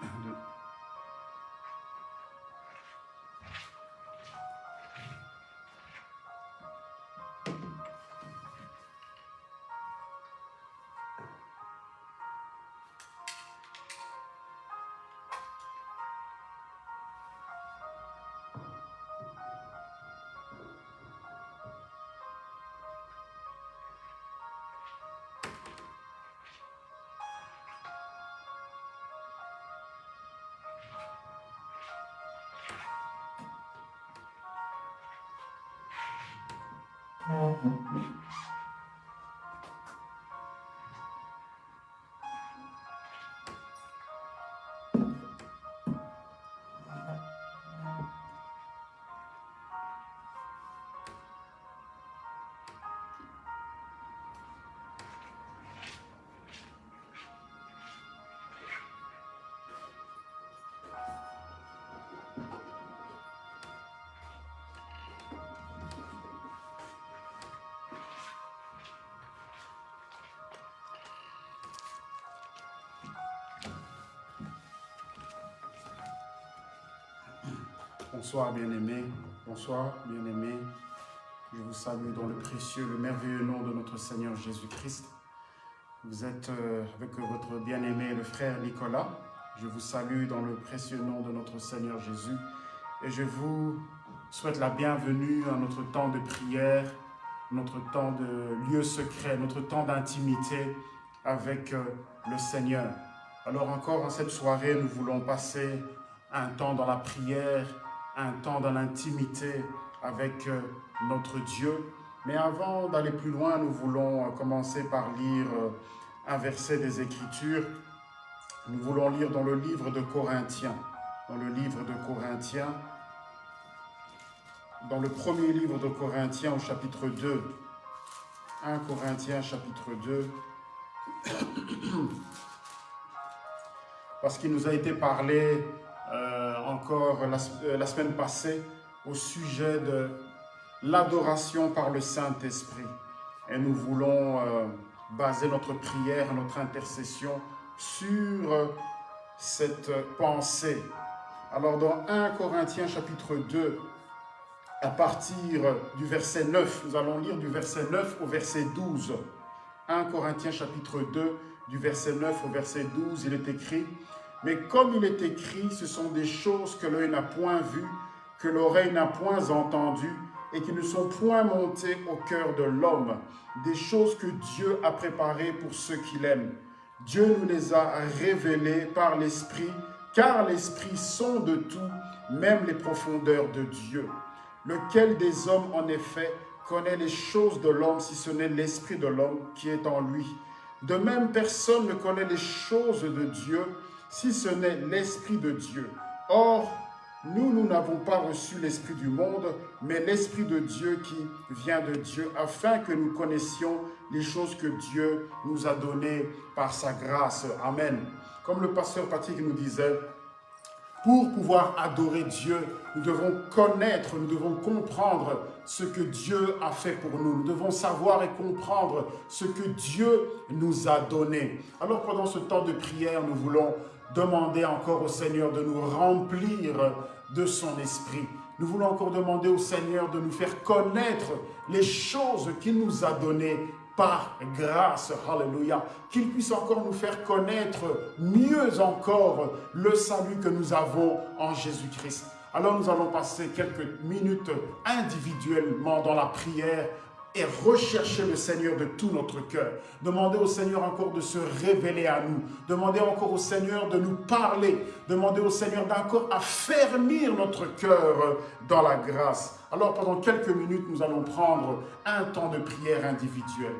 然就 Mm-hmm. Bonsoir bien-aimés, bonsoir bien-aimés. Je vous salue dans le précieux, le merveilleux nom de notre Seigneur Jésus-Christ. Vous êtes euh, avec votre bien-aimé, le frère Nicolas. Je vous salue dans le précieux nom de notre Seigneur Jésus. Et je vous souhaite la bienvenue à notre temps de prière, notre temps de lieu secret, notre temps d'intimité avec euh, le Seigneur. Alors encore en cette soirée, nous voulons passer un temps dans la prière, un temps dans l'intimité avec euh, notre Dieu. Mais avant d'aller plus loin, nous voulons euh, commencer par lire euh, un verset des Écritures. Nous voulons lire dans le livre de Corinthiens. Dans le livre de Corinthiens, dans le premier livre de Corinthiens au chapitre 2. 1 Corinthiens chapitre 2. Parce qu'il nous a été parlé euh, encore euh, la, semaine passée au sujet de l'adoration par le Saint-Esprit. Et nous voulons euh, baser notre prière, notre intercession sur cette pensée. Alors dans 1 Corinthiens chapitre 2, à partir du verset 9, nous allons lire du verset 9 au verset 12. 1 Corinthiens chapitre 2, du verset 9 au verset 12, il est écrit mais comme il est écrit, ce sont des choses que l'œil n'a point vues, que l'oreille n'a point entendues, et qui ne sont point montées au cœur de l'homme, des choses que Dieu a préparées pour ceux qu'il aime. Dieu nous les a révélées par l'Esprit, car l'Esprit sonde tout, même les profondeurs de Dieu. Lequel des hommes, en effet, connaît les choses de l'homme, si ce n'est l'Esprit de l'homme qui est en lui? De même, personne ne connaît les choses de Dieu, si ce n'est l'Esprit de Dieu. Or, nous, nous n'avons pas reçu l'Esprit du monde, mais l'Esprit de Dieu qui vient de Dieu, afin que nous connaissions les choses que Dieu nous a données par sa grâce. Amen. Comme le pasteur Patrick nous disait, pour pouvoir adorer Dieu, nous devons connaître, nous devons comprendre ce que Dieu a fait pour nous. Nous devons savoir et comprendre ce que Dieu nous a donné. Alors pendant ce temps de prière, nous voulons demander encore au Seigneur de nous remplir de son esprit. Nous voulons encore demander au Seigneur de nous faire connaître les choses qu'il nous a données par grâce, alléluia, qu'il puisse encore nous faire connaître mieux encore le salut que nous avons en Jésus-Christ. Alors nous allons passer quelques minutes individuellement dans la prière et rechercher le Seigneur de tout notre cœur. Demandez au Seigneur encore de se révéler à nous. Demandez encore au Seigneur de nous parler. Demandez au Seigneur d'encore affermir notre cœur dans la grâce. Alors pendant quelques minutes, nous allons prendre un temps de prière individuelle.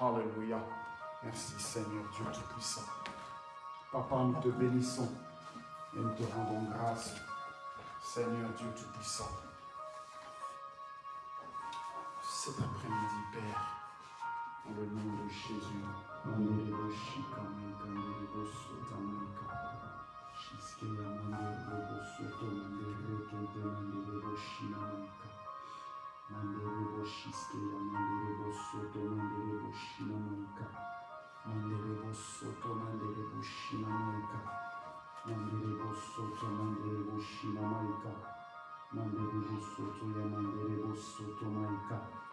Alléluia. Merci Seigneur Dieu Tout-Puissant. Papa, nous te bénissons et nous te rendons grâce. Seigneur Dieu Tout-Puissant dans le nom de Jésus. Manderebo shiske ya manderebo soto manderebo shina maika. Manderebo soto manderebo shina maika. Manderebo soto manderebo shina maika. Manderebo soto ya manderebo soto maika. Manderebo shika ya manderebo soto maika. Manderebo shika ya manderebo soto maika. Robo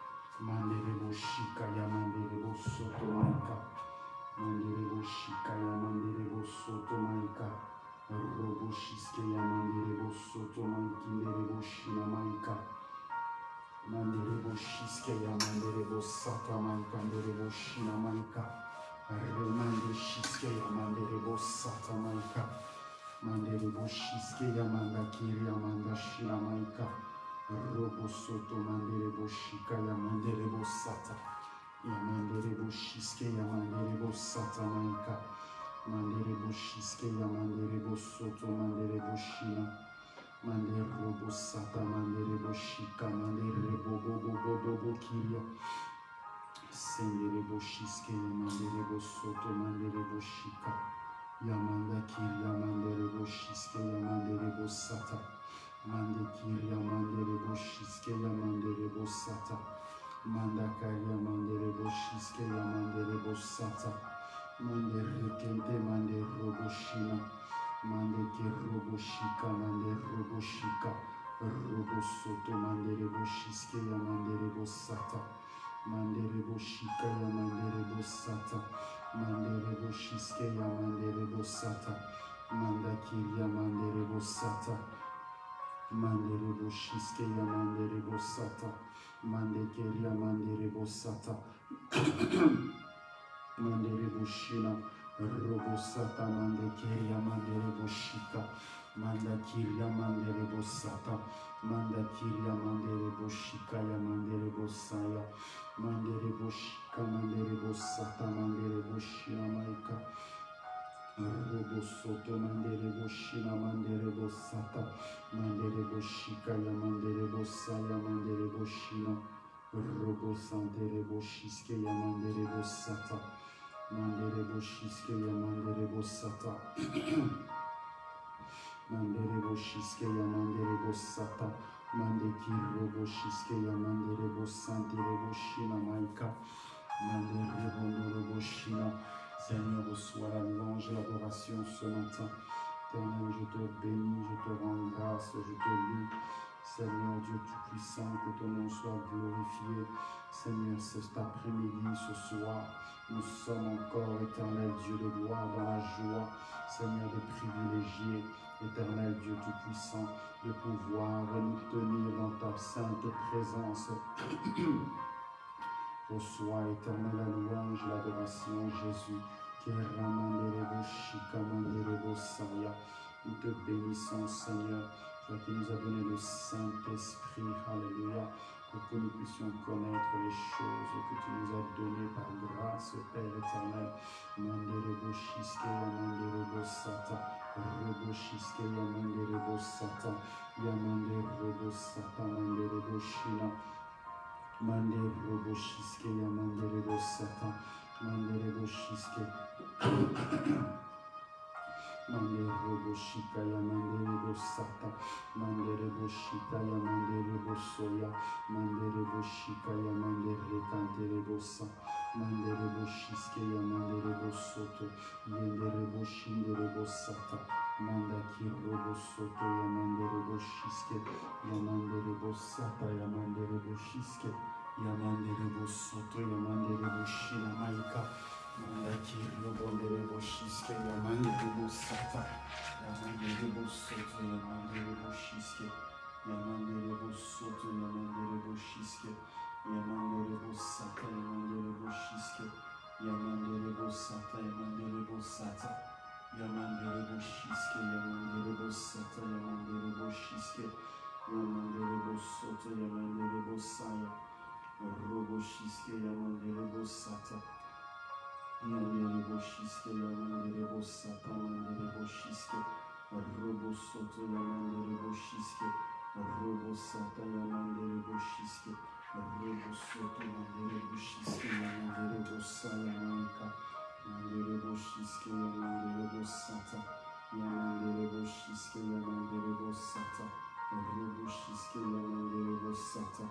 shiske ya manderebo soto mankinderebo shina maika. Manderebo shiske ya manderebo sata maika manderebo shina maika. Remande shiske ya manderebo sata maika. Manderebo shiske ya manda kiri ya manda shina maika. Robo soto manderebo shika ya manderebo sata. Ya manderebo shiske ya manderebo sata maika. Manderebo shiske ya manderebo soto manderebo shina. Manderebo sata manderebo shika manderebo bobo bobo bobo kiria. Senderebo shiske ya manderebo soto manderebo shika. Yamanda kiria manderebo shiske ya manderebo sata. Mande kiria manderebo shiske ya manderebo sata. Manda karia manderebo shiske ya manderebo sata. Mande rekente mande robo shina. Mande ke robo shika mande robo shika. Robo soto manderebo shiske ya manderebo sata. Manderebo shika ya manderebo sata. Manderebo shiske ya manderebo sata. Manda kiria manderebo sata. Manderebo shiske ya manderebo sata. Mande keria manderebo sata. Manderebo shina. Robo sata mande keria manderebo shika. Manda kiria manderebo sata. Manda kiria manderebo shika ya manderebo saya. Manderebo shika manderebo sata manderebo shina maika. Robo soto manderebo shina manderebo sata. Manderebo shika ya manderebo saya manderebo shina. Robo santerebo shiske ya manderebo sata. Manderebo shiske ya manderebo sata. Manderebo shiske ya manderebo sata. Mande kirobo shiske ya manderebo santerebo shina maika. Manderebo ndorobo shina. Seigneur, reçois la louange et l'adoration ce matin. Éternel, je te bénis, je te rends grâce, je te loue. Seigneur Dieu Tout-Puissant, que ton nom soit glorifié. Seigneur, cet après-midi, ce soir, nous sommes encore, éternel Dieu de gloire, dans la joie, Seigneur, de privilégier, éternel Dieu Tout-Puissant, de pouvoir nous tenir dans ta sainte présence. Reçois, éternel, la louange, l'adoration, Jésus. Nous te bénissons, Seigneur, toi qui nous as donné le Saint-Esprit, Alléluia, pour que nous puissions connaître les choses que tu nous as données par grâce, Père éternel. Shiske yamanderebo sata. Rebo shiske yamanderebo sata. Yamanderebo sata manderebo shina. Manderebo shiske yamanderebo sata. Manderebo shiske. Manderebo shika ya manderebo sata. Manderebo shika ya manderebo soya. Manderebo shika ya mandere kanterebo sa. Manderebo shiske ya manderebo soto. Yenderebo shinderebo sata. Manda kirobo soto ya manderebo shiske. Ya manderebo sata ya manderebo shiske. Ya manderebo soto ya manderebo shina maika. Manda kirobo nderebo shiske ya manderebo sata. Ya manderebo soto ya manderebo shiske. Ya manderebo soto ya manderebo shiske. Ya manderebo Yamanderebo Sata, Yamanderebo Shiske, Yamanderebo Sata, Yamanderebo Sata, Yamanderebo Shiske, Yamanderebo Sata, Yamanderebo Shiske, Yamanderebo Soto, Yamanderebo Saya, Robo Shiske, Yamanderebo Sata, Yamanderebo Shiske, Yamanderebo Sata, Yamanderebo Shiske, Robo Soto, Yamanderebo Shiske, Robo Sata, Yamanderebo Shiske, Robo Soto, Yamanderebo Shiske, Yamanderebo Saya, Manka, Yamanderebo Shiske, Yamanderebo Sata, Yamanderebo Shiske, Yamanderebo Sata, Robo Shiske, Yamanderebo Sata,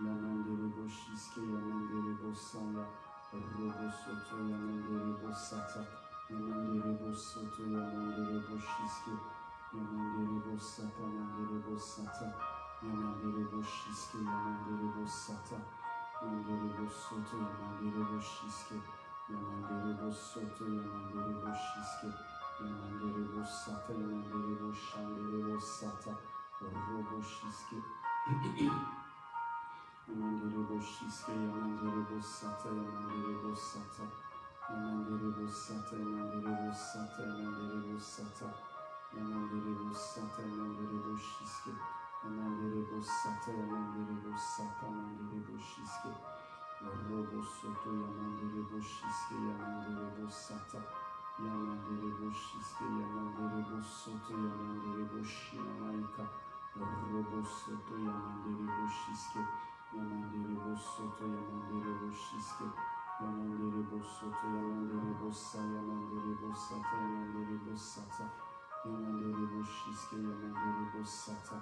Yamanderebo Shiske, Yamanderebo Saya, Robo Soto, Yamanderebo Sata, Yamanderebo Soto, Yamanderebo Shiske, Yamanderebo Sata, Yamanderebo Sata, Yamanderebo Shiske, Yamanderebo Sata, Yamanderebo Soto, Yamanderebo Shiske, Robo Soto, Yamanderebo Shiske, Yamanderebo Sata, Yamanderebo Shiske, Yamanderebo Soto, Yamanderebo Shinamaika, Robo Soto, Yamanderebo Shiske, Yamanderebo Soto, Yamanderebo Shiske, Yamanderebo Soto, Yamanderebo Sa, Yamanderebo Sata, Yamanderebo Sata, Yamanderebo Shiske, Yamanderebo Sata,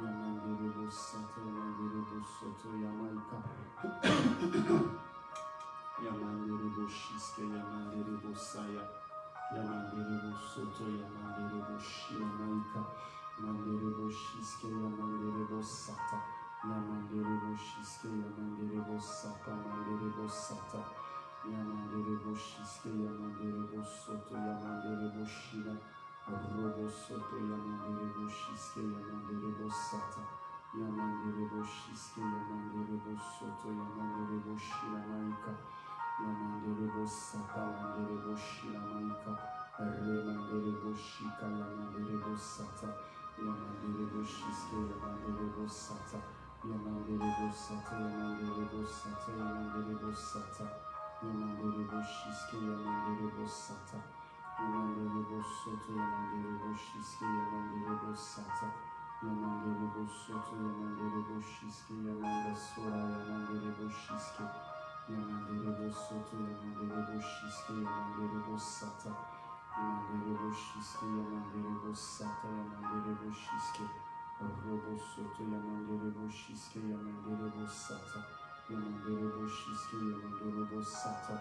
Yamanderebo Sata, Yamanderebo Soto, Yamaika, Yamanderebo Shiske, Yamanderebo Saya, Yamanderebo Soto, Yamanderebo Shinamaika, Yamanderebo Shiske, Yamanderebo Sata, Yamanderebo Shiske, Yamanderebo Sata, Yamanderebo Sata, Yamanderebo Shiske, Yamanderebo Soto, Yamanderebo Shina, Robo Soto, Yamanderebo Shiske, Yamanderebo Sata, Yamanderebo Shiske, Yamanderebo Soto, Yamanderebo Shina Maika, Yamanderebo Sata, Yamanderebo Shina Maika, Remanderebo Shika, Yamanderebo Sata, Yamanderebo Shiske, Yamanderebo Sata, Yamanderebo Sata, Yamanderebo Sata, Yamanderebo Sata, Yamanderebo Shiske, Yamanderebo Sata, Yamanderebo Soto, Yamanderebo Shiske, Yamanderebo Sata, Yamanderebo Soto, Yamanderebo Shiske, Yamanda Sora, Yamanderebo Shiske, Yamanderebo Soto, Yamanderebo Shiske, Yamanderebo Sata, Yamanderebo Shiske, Yamanderebo Sata, Yamanderebo Shiske, Robo Soto, Yamanderebo Shiske, Yamanderebo Sata, Yamanderebo Shiske, Yamanderebo Sata,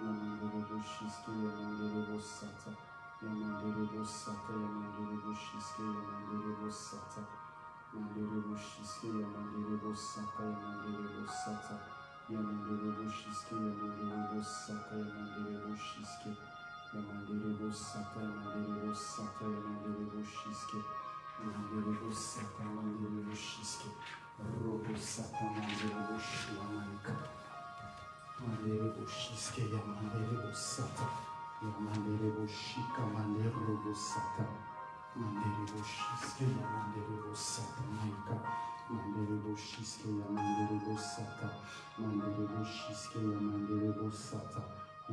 Yamanderebo Shiske, Yamanderebo Sata, Yamanderebo Sata, Yamanderebo Shiske, Yamanderebo Sata, Yamanderebo Shiske, Yamanderebo Sata, Yamanderebo Sata, Yamanderebo Shiske, Yamanderebo Sata, Yamanderebo Shiske, Yamanderebo Sata, Yamanderebo Sata, Yamanderebo Shiske, Yamanderebo Sata, Yamanderebo Shiske, Robo Sata, Yamanderebo Shilamaika, Yamanderebo Shiske, Yamanderebo Sata, Yamanderebo Shika, Yamanderebo Sata, bochiske ya mandele bosaka maika mandele bochiske ya mandele bosaka mandele bochiske ya mandele bosaka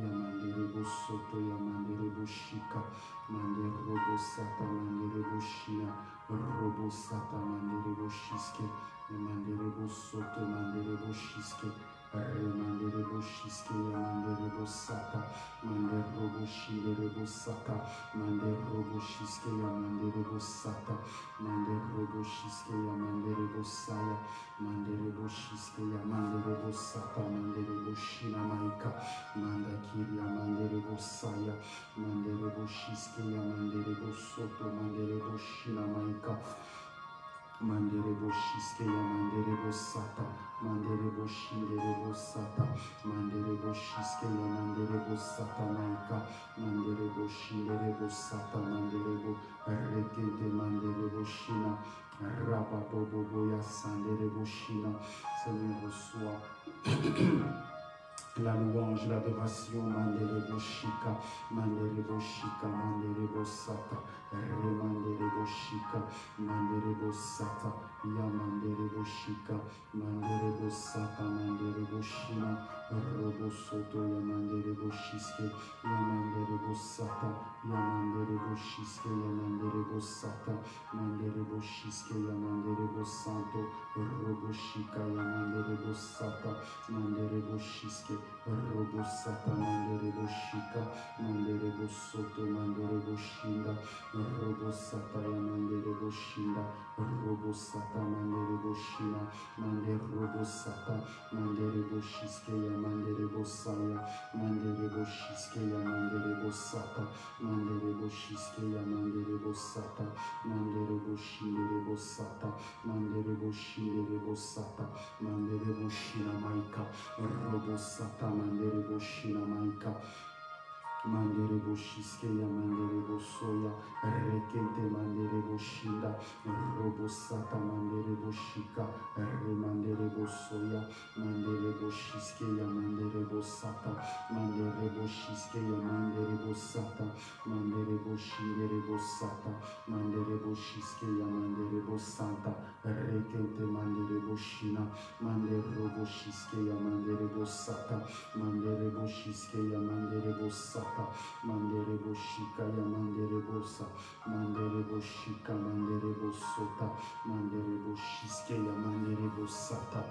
ya mandele bosoto ya mandele boshika mandele bobosaka mandele boshia robosaka mandele boshiske ya mandele bosoto mandele boshiske Manderebo Shinderebo Sata, Manderebo Shiske, Yamanderebo Sata, Manderebo Shiske, Yamanderebo Saya, Manderebo Shiske, Yamanderebo Sata, Manderebo Shina Maika, Manda Kiria, Manderebo Manderebo Shiske, Soto, Manderebo Shina Manderebo Sata, Manderebo Shinderebo Sata, Manderebo Shiske, Yamanderebo Sata Maika, Manderebo Shinderebo Sata, Manderebo Rekente, Manderebo Shina, Rababoboya Sandere Boshina. Seigneur, reçois la louange, l'adoration, Mandere Boshika, Mandere Boshika, Mandere Bosata, Remandere Boshika, Mandere Bosata, Yamandere Boshika, Mandere Bosata, Mandere Boshina, Robo Soto, Yamandere Boshiske, Yamandere Bosata, Yamandere Boshiske, Yamandere Bosata, Mandere Boshiske, Yamandere Bosanto, Robo Shika, Yamandere Bosata, Mandere Boshiske, Robo Sata, Mandere Boshika, Mandere Bosoto, Mandere Boshinda, Robo Sata, Yamandere Boshinda, Robo Sata, Mandere Boshina, Mandere Robo Sata, Mandere Boshiske, Yamandere Bosaya, Mandere Boshiske, Yamandere Bosata, Mandere Boshiske, Yamandere Bosata, Mandere Boshindere Bosata, Mandere Boshindere Bosata, Mandere Boshina Maika, Robo Sata, Mandere Boshina Maika, Mandere Boshiske, Yamandere Bosoya, Rekente Mandere Boshinda, Robo Sata, Mandere Boshika, Remandere Bosoya, Mandere Boshiske, Yamandere Bosata, Mandere Boshiske, Yamandere Bosata, Mandere Boshindere Bosata, Mandere Boshiske, Yamandere Bosanta, Rekente Mandere Boshina, Mandere Boshiske, Yamandere Bosata, Mandere Boshiske, Yamandere Bosata, Mandere Boshika, Yamandere Bosa, Mandere Boshika, Mandere Bosota, Mandere Boshiske, Yamandere Bosata,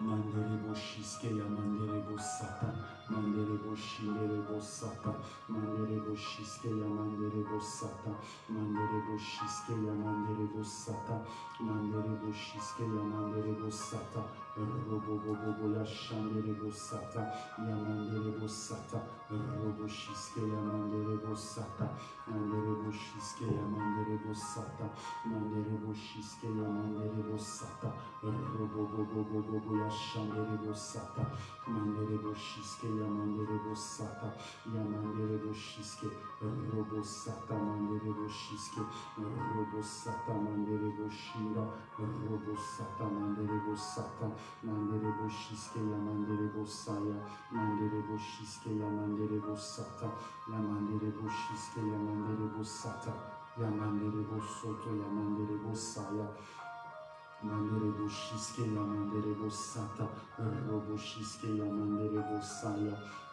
Mandere Boshiske, Yamandere Bosata, Mandere Boshindere Bosata, Mandere Boshiske, Yamandere Bosata, Mandere Boshiske, Yamandere Bosata, Mandere Boshiske, Yamandere Bosata, Robo Bobo Boya Shandere Bosata, Yamandere Bosata, Robo Shiske, Yamandere Bosata, Mandere Boshiske, Yamandere Bosata, Mandere Boshiske, Yamandere Bosata, Robo Bobo Bobo Boya Shandere Bosata, Mandere Boshiske, Yamandere Bosata, Yamandere Boshiske, Robo Sata, Mandere Boshiske, Robo Sata, Mandere Boshinda, Robo Sata, Mandere Bosata, Mandere Boshiske, Yamandere Bosaya, Mandere Boshiske, Yamandere Bosata, Yamandere Boshiske, Yamandere Bosata, Yamandere Bosoto, Yamandere Bosaya, Mandere Boshiske, Yamandere Bosata, Robo Shiske, Yamandere Bosaya, Mandere Boshiske, Robo Sata, Mandere Boshika,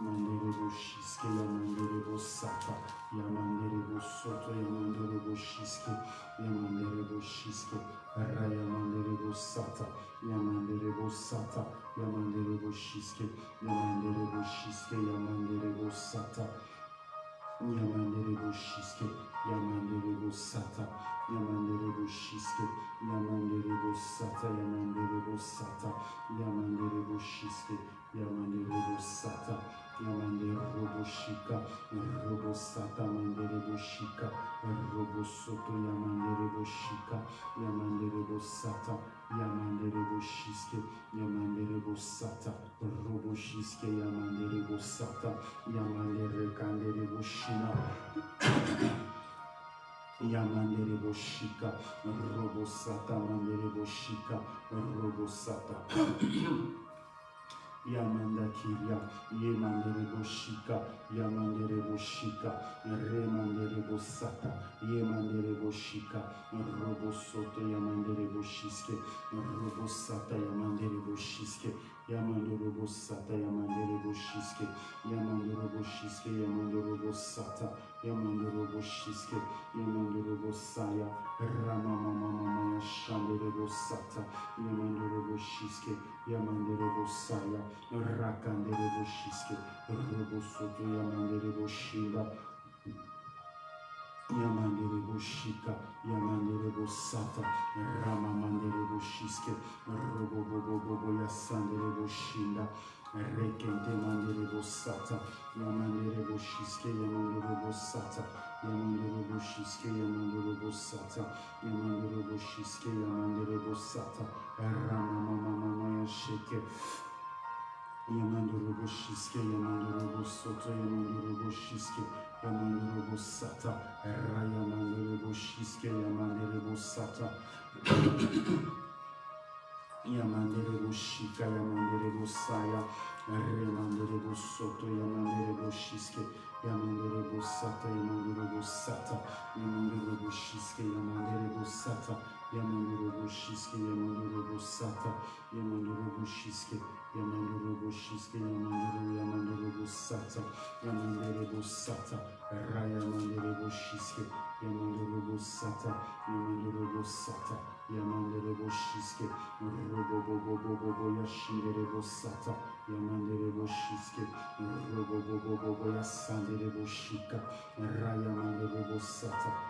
Bosa, Mandere Boshika, Yamandere Bosata, Yamandere Bosata, Yamandere Bosaya, Mandere Boshiske, Yamandere Bosata, Yamandere Bosoto, Yamandere Boshiske, Yamandere Boshiske, Rayamandere Bosata, Yamandere Bosata, Yamandere Boshiske, Yamandere Boshiske, Yamandere Bosata, Yamandere Boshiske, Yamandere Bosata, Yamandere Boshiske, Yamandere Bosata, Yamandere Bosata, Yamandere Boshiske, Yamandere Bosata, Yamandere Roboshika, Robosata, Mandere Boshika, Robosoto, Yamandere Boshika, Yamandere Bosata, Yamandere Boshiske, Yamandere Bosata, Roboshiske, Yamandere Bosata, Yamandere Kandere Boshina, Yamandere Boshika, Robosata, Mandere Boshika, Robosata. yamandakiria yemandereboshika yamandereboshika remandereboshaka yemandereboshika robosoto yamandereboshiste robosata yamandereboshiste Boshiske, Yamandoro Bosata Yamandere Boshiske, Yamandoro Boshiske, Yamandoro Bosata, Yamandoro Boshiske, Yamandoro Bosaya, Rama Mama Mama Shandere Bosata, Yamandoro Boshiske, Yamandere Bosaya, Rakandere Boshiske, Robosoto Yamandere Boshinda, Yamandere Boshika, Yamandere Bosata, Ramamandere Boshiske, Robo Bobo Bobo Yasandere Boshinda, Rekente Mandere Sata, Yamandere Shiske, Yamandere Sata, Yamandere Shiske, Yamandere Sata, Yamandere Shiske, Yamandere Sata, Ramamamamaya Sheke, Yamandere Shiske, Yamandere Soto, Yamandere Shiske, Yamandere Sata, Rayamandere Shiske, Yamandere Sata, Yamandere Shika, Yamandere Saya, Remandere Soto, Yamandere Shiske, Yamandere Sata, Yamandere Sata, Yamandere Shiske, Yamandere Sata, Yamandere Shiske, Yamandere Sata, Yamandere Shiske, Yamandere Shiske, Yamandere Yamandere Sata, Yamandere Sata, Rayamandere Shiske, Yamandere Sata, Yamandere Sata, Yamandere Shiske, Robobobobobo Yashindere Sata, Yamandere Shiske, Robobobobo Yasandere Shika, Rayamandere Sata, Yamandere Shiske, Yamandere Sata, Yamandere Shiske, Robobobo Yashandere Sata, Yamandere Shika, Ramandere Shina, Robo Sata, Yamandere Sata, Yamandere Sata, Robobobobo Yashandere Sata, Yamandere Shika, Robo Sata,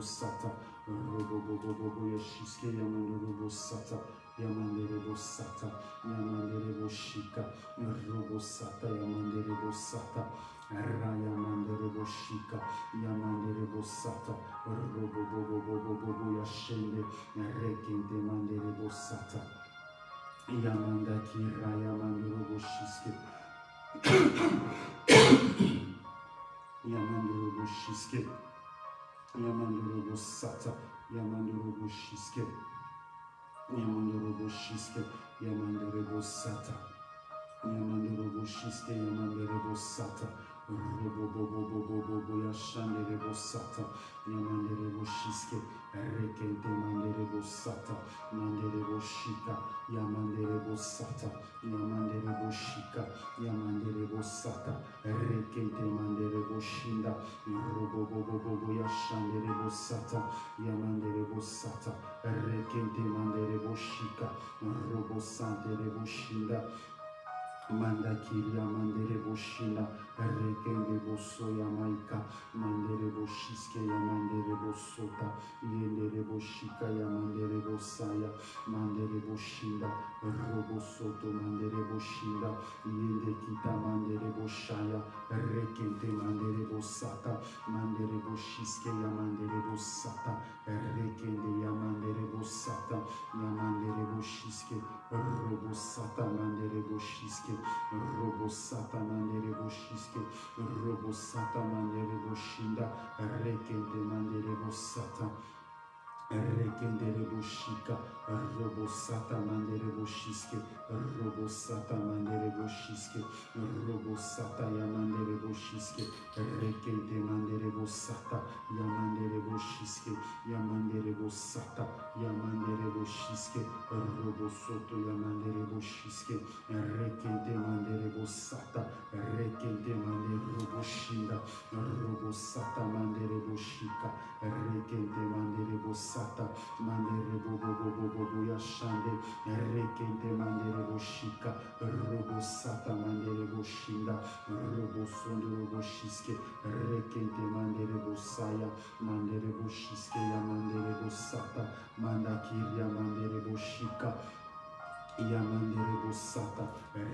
Sata, Robobobobo Yashiske, Yamandere Sata, Yamandere Sata, Yamandere Shika, Robo Sata, Yamandere Sata, Raya Mandere Shika, Yamandere Sata, Robobobobobo Yashende, Rekente Mandere Sata, Yamanda Kiraya Mandere Shiske, Yamandere Shiske, Yamandere Sata, Yamandere Shiske, Yamandere Shiske, Yamandere Sata, Yamandere Shiske, Yamandere Sata, Robobobobobobo Yashandere Sata, Yamandere Shiske, Rekente Mandere Sata, Mandere Shika, Yamandere Sata, Yamandere Shika, Yamandere Sata, Rekente Mandere Shinda, Robobobobobo Yashandere Sata, Yamandere Sata, Rekente Mandere Shika, Robo Santere Shinda, Manda kiria mandere boshina rekende boso ya maika mandere boshiske ya mandere bosota yendere boshika ya mandere bosaya mandere boshinda robo soto mandere boshinda yende kita mandere boshaya rekende mandere bosata mandere boshiske ya mandere bosata rekende ya mandere bosata ya mandere boshiske robo sata mandere boshiske robo sata mandere boshiske robo sata mandere boshinda rekende mandere bosata rekendere boshika robo sata mandere boshiske robo sata mandere boshiske robo sata ya mandere boshiske rekende mandere bosata ya mandere boshiske ya mandere bosata ya mandere boshiske robo soto ya mandere boshiske rekende mandere bosata rekende mandere boshinda robo sata mandere boshika rekende mandere bosata mandere bobo bobo bobo yashande rekende mandere boshika robo sata mandere boshinda robo sondoro boshiske rekende mandere bosaya mandere boshiske ya mandere bosata mandakiria mandere boshika Yamandere bosata,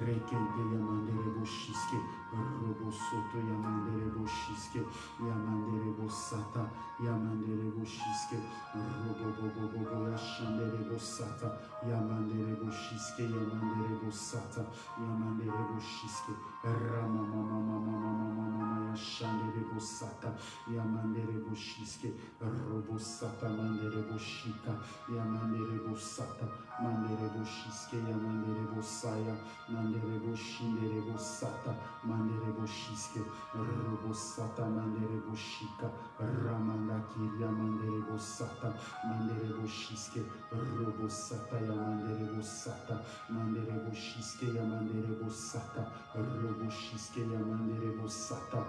rekende yamandere boshiske, robo soto yamandere boshiske, yamandere bosata, yamandere boshiske, robo bobo bobo yashandere bosata, yamandere boshiske, yamandere bosata, yamandere boshiske, rama mama mama mama mama yashandere bosata, yamandere boshiske, robo sata mandere boshika, yamandere bosata, mandere boshiske ya mandere bosaya mandere boshindere bosata mandere mandereboshiske robosata mandereboshika ramandakiria manderebosata mandereboshiske robosata robo manderebosata mandereboshiske ya manderebosata roboshiske ya manderebosata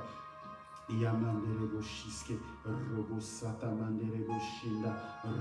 Yamandere Boshiske, Robo Sata Mandere Boshinda,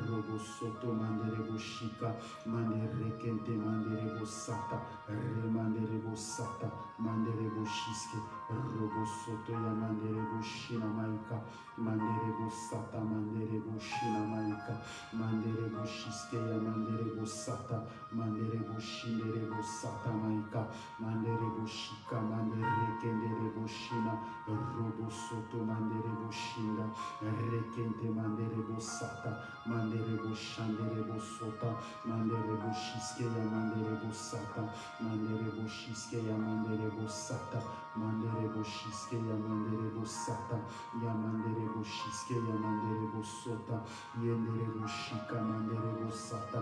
Robo Soto Mandere Boshika, Mandere Kente Mandere Bosata, Remandere Bosata, Mandere Boshiske, Robo Soto Yamandere Boshina Maika, Mandere Bosata, Mandere Boshina Maika, Mandere Boshiske Yamandere Bosata, Mandere Boshindere Bosata Maika, Mandere Boshika, Mandere Kendere Boshina, Robo soto mandere boshinga rekente mandere bosata mandere boshandere bosota mandere boshiske ya mandere bosata mandere boshiske ya mandere bosata mandere boshiske ya mandere bosata ya mandere boshiske ya mandere bosota yendere boshika mandere bosata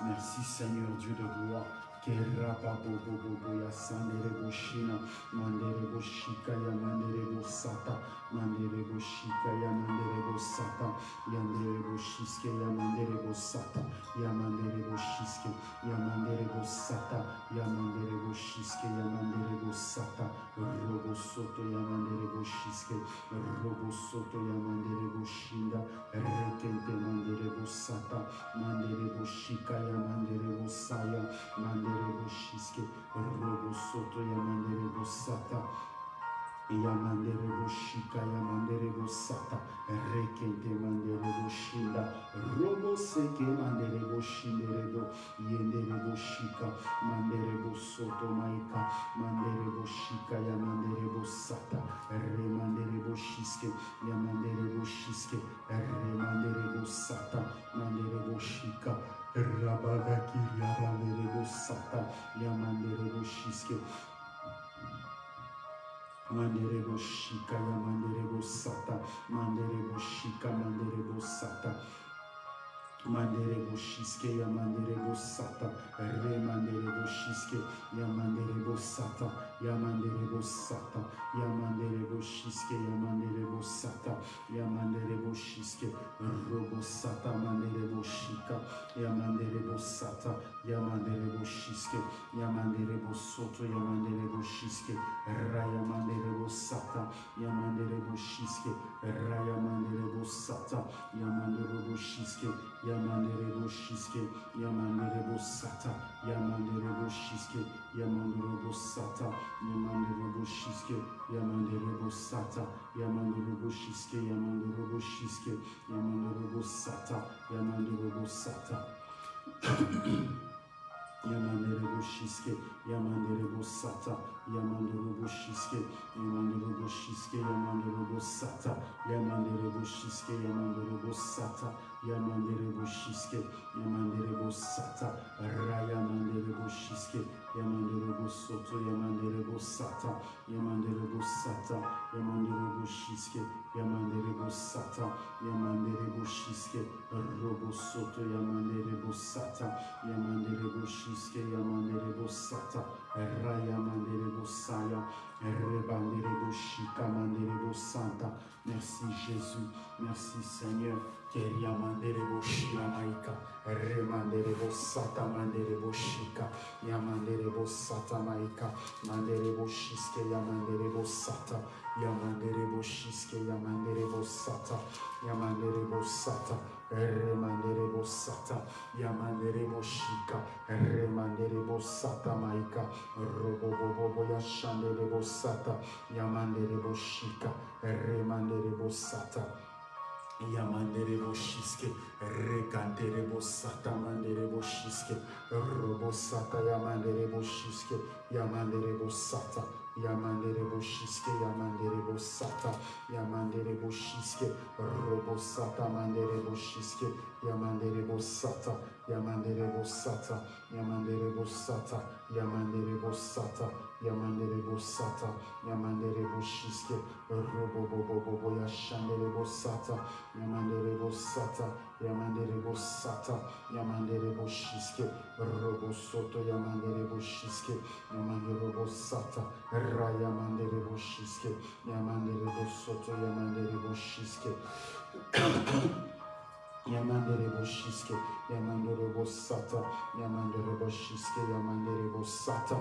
Merci Seigneur Dieu de gloire. Kerapa bobo bobo ya sandere boshina mandere boshika ya mandere bosata mandere boshika ya mandere bosata yandere boshiske ya mandere bosata ya mandere boshiske ya mandere bosata ya mandere boshiske ya mandere bosata robo soto ya mandere boshiske robo soto ya mandere boshinda rekente mandere bosata mandere boshika ya mandere bosaya mandere boshiske robo soto ya mandere bosata Yamandere boshika yamandere bosata rekente mandere boshinda robo seke mandere boshindere bo yendere boshika mandere bosoto maika mandere boshika yamandere bosata remandere boshiske yamandere boshiske remandere bosata mandere boshika rabagaki yamandere bosata yamandere boshiske Mandere boshika ya mandere bosata, mandere boshika mandere bosata. Mandere boshiske ya mandere bosata, re mandere boshiske ya mandere bosata, ya mandere bosata, ya mandere boshiske ya mandere bosata, ya mandere boshiske robosata mandere boshika, ya mandere bosata, ya mandere boshiske, ya mandere bosoto, ya mandere boshiske, raya mandere bosata, ya mandere boshiske, raya mandere bosata, ya mandere boshiske, Yamandere Boshiske, Yamandere Bosata, Yamandere Boshiske, Yamandere Bosata, Yamandere Boshiske, Yamandere Bosata, Yamandere Boshiske, Yamandere Boshiske, Yamandere Bosata, Yamandere Bosata. Yamandere Boshiske, Yamandere Bosata, Yamandere Boshiske, Yamandere Boshiske, Yamandere Bosata, Yamandere Boshiske, Yamandere Bosata, Yamandere Boshiske, Yamandere Bosata, Rayamandere Boshiske, Yamandere Bosoto, Yamandere Bosata, Yamandere Bosata, Yamandere Boshiske, Yamandere Bosata, Yamandere Boshiske, Robosoto, Yamandere Bosata, Yamandere Boshiske, Yamandere Bosata, Rayamandere Bosaya, Rebandere Boshika, Mandere Bosanta. Merci Jésus, merci Seigneur. Keria mandere boshira maika, remandere bosata mandere boshika, yamandere bosata maika, mandere boshiske yamandere bosata, yamandere boshiske yamandere bosata, yamandere bosata, remandere bosata, yamandere boshika, remandere bosata maika, robo bobo boya shandere bosata, yamandere boshika, remandere bosata. Yamandere boshiske, rekantere bosata mandere boshiske, robosata yamandere boshiske, yamandere bosata, yamandere boshiske, yamandere bosata, yamandere boshiske, robosata mandere boshiske, yamandere bosata, yamandere bosata, yamandere bosata, yamandere bosata, yamandere bosata, yamandere boshiske, robo bobo bobo yashandere bosata, yamandere bosata, yamandere bosata, yamandere boshiske, robo soto yamandere boshiske, yamandere bosata, rayamandere boshiske, yamandere bosoto yamandere boshiske. Yamandere boshiske, yamandere bosata, yamandere shiske yamandere bosata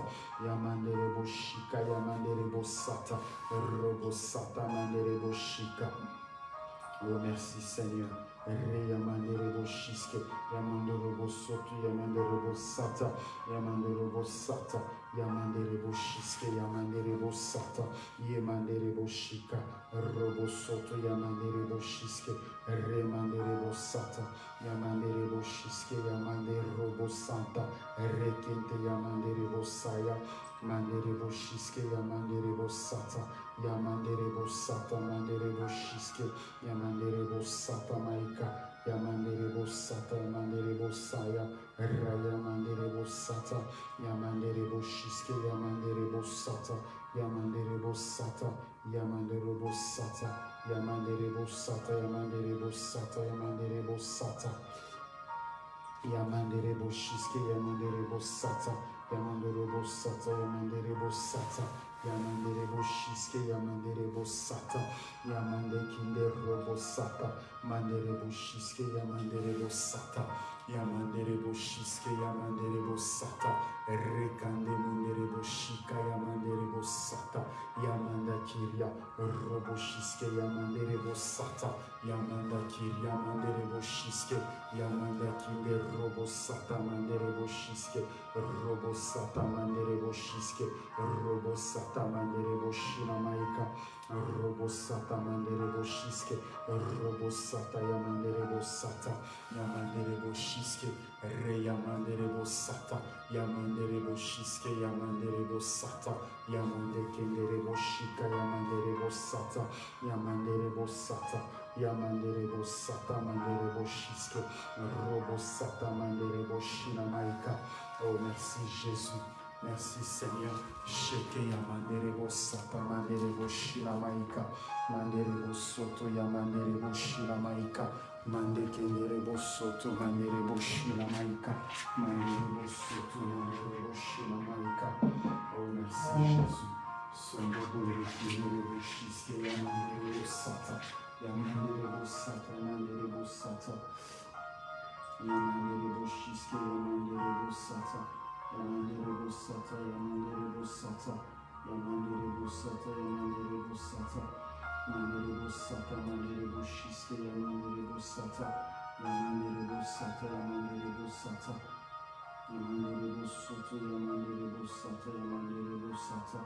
yamandere boshika yamandere bosata robosata mandere boshika Oh merci Seigneur. Re yamandere boshiske yamandere bosoto yamandere bosata yamandere bosata yamandere boshiske yamandere bosata yamandere boshika robosoto yamandere boshiske remandere bosata yamandere boshiske yamandere robosanta rekente yamandere bosaya mandere boshiske yamandere bosata yamandere bosata mandere boshiske yamandere bosata maika yamandere bosata yamandere bosaya raya mandere bosata yamandere boshiske yamandere bosata yamandere bosata yamandere bosata yamandere bosata yamandere bosata yamandere bosata yamandere boshiske yamandere bosata yamandere bosata yamandere bosata yamandere boshiske yamandere bosata yamande kinde robosata mandere boshiske yamandere bosata yamandere boshiske yamandere bosata rekande mundere boshika yamandere bosata yamanda kiria roboshiske yamandere bosata yamanda kiria mandere boshiske yamanda kinde robosata mandere boshiske robosata mandere boshiske robosata mandere boshina maika robosata mandere boshiske robosata yamandere bosata satamandereboshiramaika robosatamandereboshiske robosata yamanderebosata yamandereboshiske reyamanderebosata yamandereboshiske yamanderebosata yamandekendereboshika yamanderebosata yamanderebosata yamanderebosata mandereboshiske robosata mandereboshinamaika oh merci jésus. Merci Seigneur. Sheke ya mandere bo sata mandere bo shila maika. Mandere bo soto ya mandere bo shila maika. Mande kendere bo soto mandere bo shila maika. Mandere bo soto mandere bo shila maika. Oh merci Jésus. Sonde bo le kindere bo shiske ya mandere bo sata. Ya mandere bo sata mandere bo sata. Ya mandere bo shiske ya mandere bo sata. Yamandere Busata, Yamandere Busata, Yamandere Busata, Yamandere Busata, Yamandere Busata, Yamandere Bushiske, Yamandere Busata, Yamandere Busata, Yamandere Busata, Yamandere Busata, Yamandere Busata,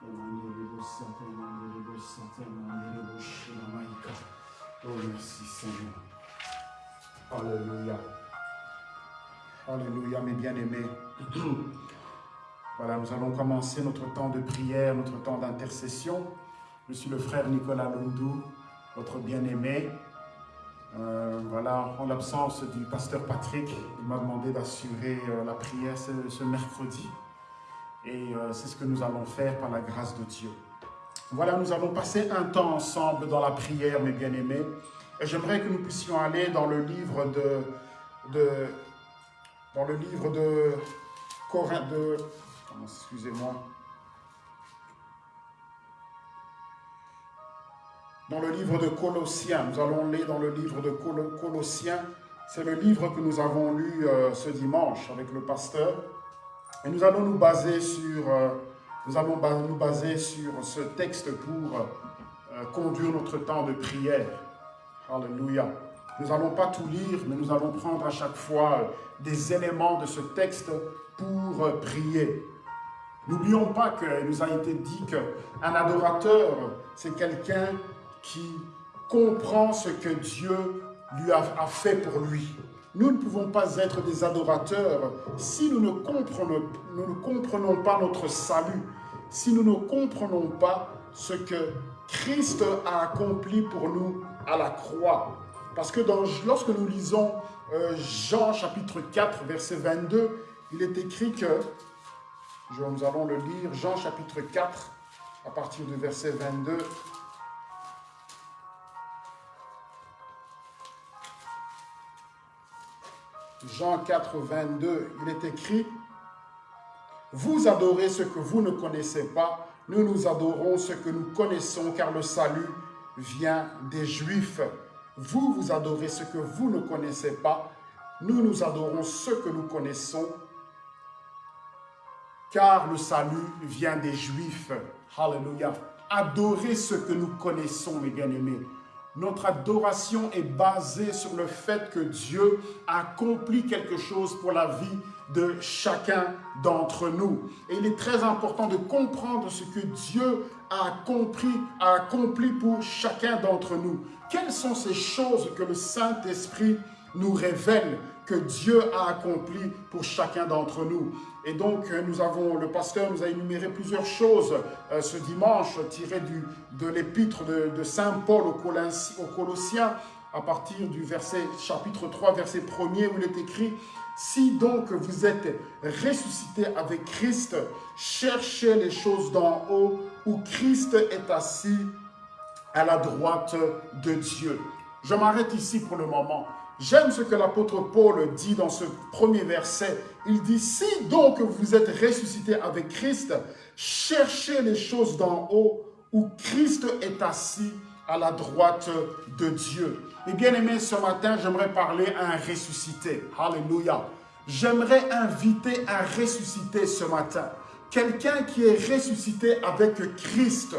Yamandere Busata, Yamandere Busata, Bushilamaika. Oh, merci Seigneur. Alléluia. Alléluia, mes bien-aimés. Voilà, nous allons commencer notre temps de prière, notre temps d'intercession. Je suis le frère Nicolas Lundou, votre bien-aimé. Euh, voilà, en l'absence du pasteur Patrick, il m'a demandé d'assurer euh, la prière ce, mercredi. Et euh, c'est ce que nous allons faire par la grâce de Dieu. Voilà, nous allons passer un temps ensemble dans la prière, mes bien-aimés. Et j'aimerais que nous puissions aller dans le livre de dans le livre de Corinth, de, excusez-moi, dans le livre de Colossiens, nous allons lire dans le livre de Col Colossiens, c'est le livre que nous avons lu euh, ce dimanche avec le pasteur, et nous allons nous baser sur, euh, nous allons nous baser sur ce texte pour euh, conduire notre temps de prière. Alléluia. Nous n'allons pas tout lire, mais nous allons prendre à chaque fois des éléments de ce texte pour prier. N'oublions pas qu'il nous a été dit qu'un adorateur, c'est quelqu'un qui comprend ce que Dieu lui a, fait pour lui. Nous ne pouvons pas être des adorateurs si nous ne comprenons, nous ne comprenons pas notre salut, si nous ne comprenons pas ce que Christ a accompli pour nous à la croix. Parce que lorsque nous lisons euh, Jean chapitre 4, verset 22, il est écrit que, nous allons le lire, Jean chapitre 4, à partir du verset 22, Jean 4, 22, il est écrit « Vous adorez ce que vous ne connaissez pas, nous nous adorons ce que nous connaissons, car le salut vient des Juifs. Vous, vous adorez ce que vous ne connaissez pas. Nous, nous adorons ce que nous connaissons. Car le salut vient des Juifs. Hallelujah. Adorez ce que nous connaissons, mes bien-aimés. Notre adoration est basée sur le fait que Dieu a accompli quelque chose pour la vie de chacun d'entre nous. Et il est très important de comprendre ce que Dieu a accompli, a accompli pour chacun d'entre nous. Quelles sont ces choses que le Saint-Esprit nous révèle que Dieu a accompli pour chacun d'entre nous. Et donc, euh, nous avons, le pasteur nous a énuméré plusieurs choses euh, ce dimanche, tirées de l'épître de, Saint Paul aux, Colossiens, à partir du verset, chapitre 3, verset 1er, où il est écrit « Si donc vous êtes ressuscité avec Christ, cherchez les choses d'en haut, où Christ est assis à la droite de Dieu. » Je m'arrête ici pour le moment. J'aime ce que l'apôtre Paul dit dans ce premier verset. Il dit, si donc vous êtes ressuscité avec Christ, cherchez les choses d'en haut où Christ est assis à la droite de Dieu. Et bien aimé, ce matin, j'aimerais parler à un ressuscité. Alléluia. J'aimerais inviter un ressuscité ce matin. Quelqu'un qui est ressuscité avec Christ.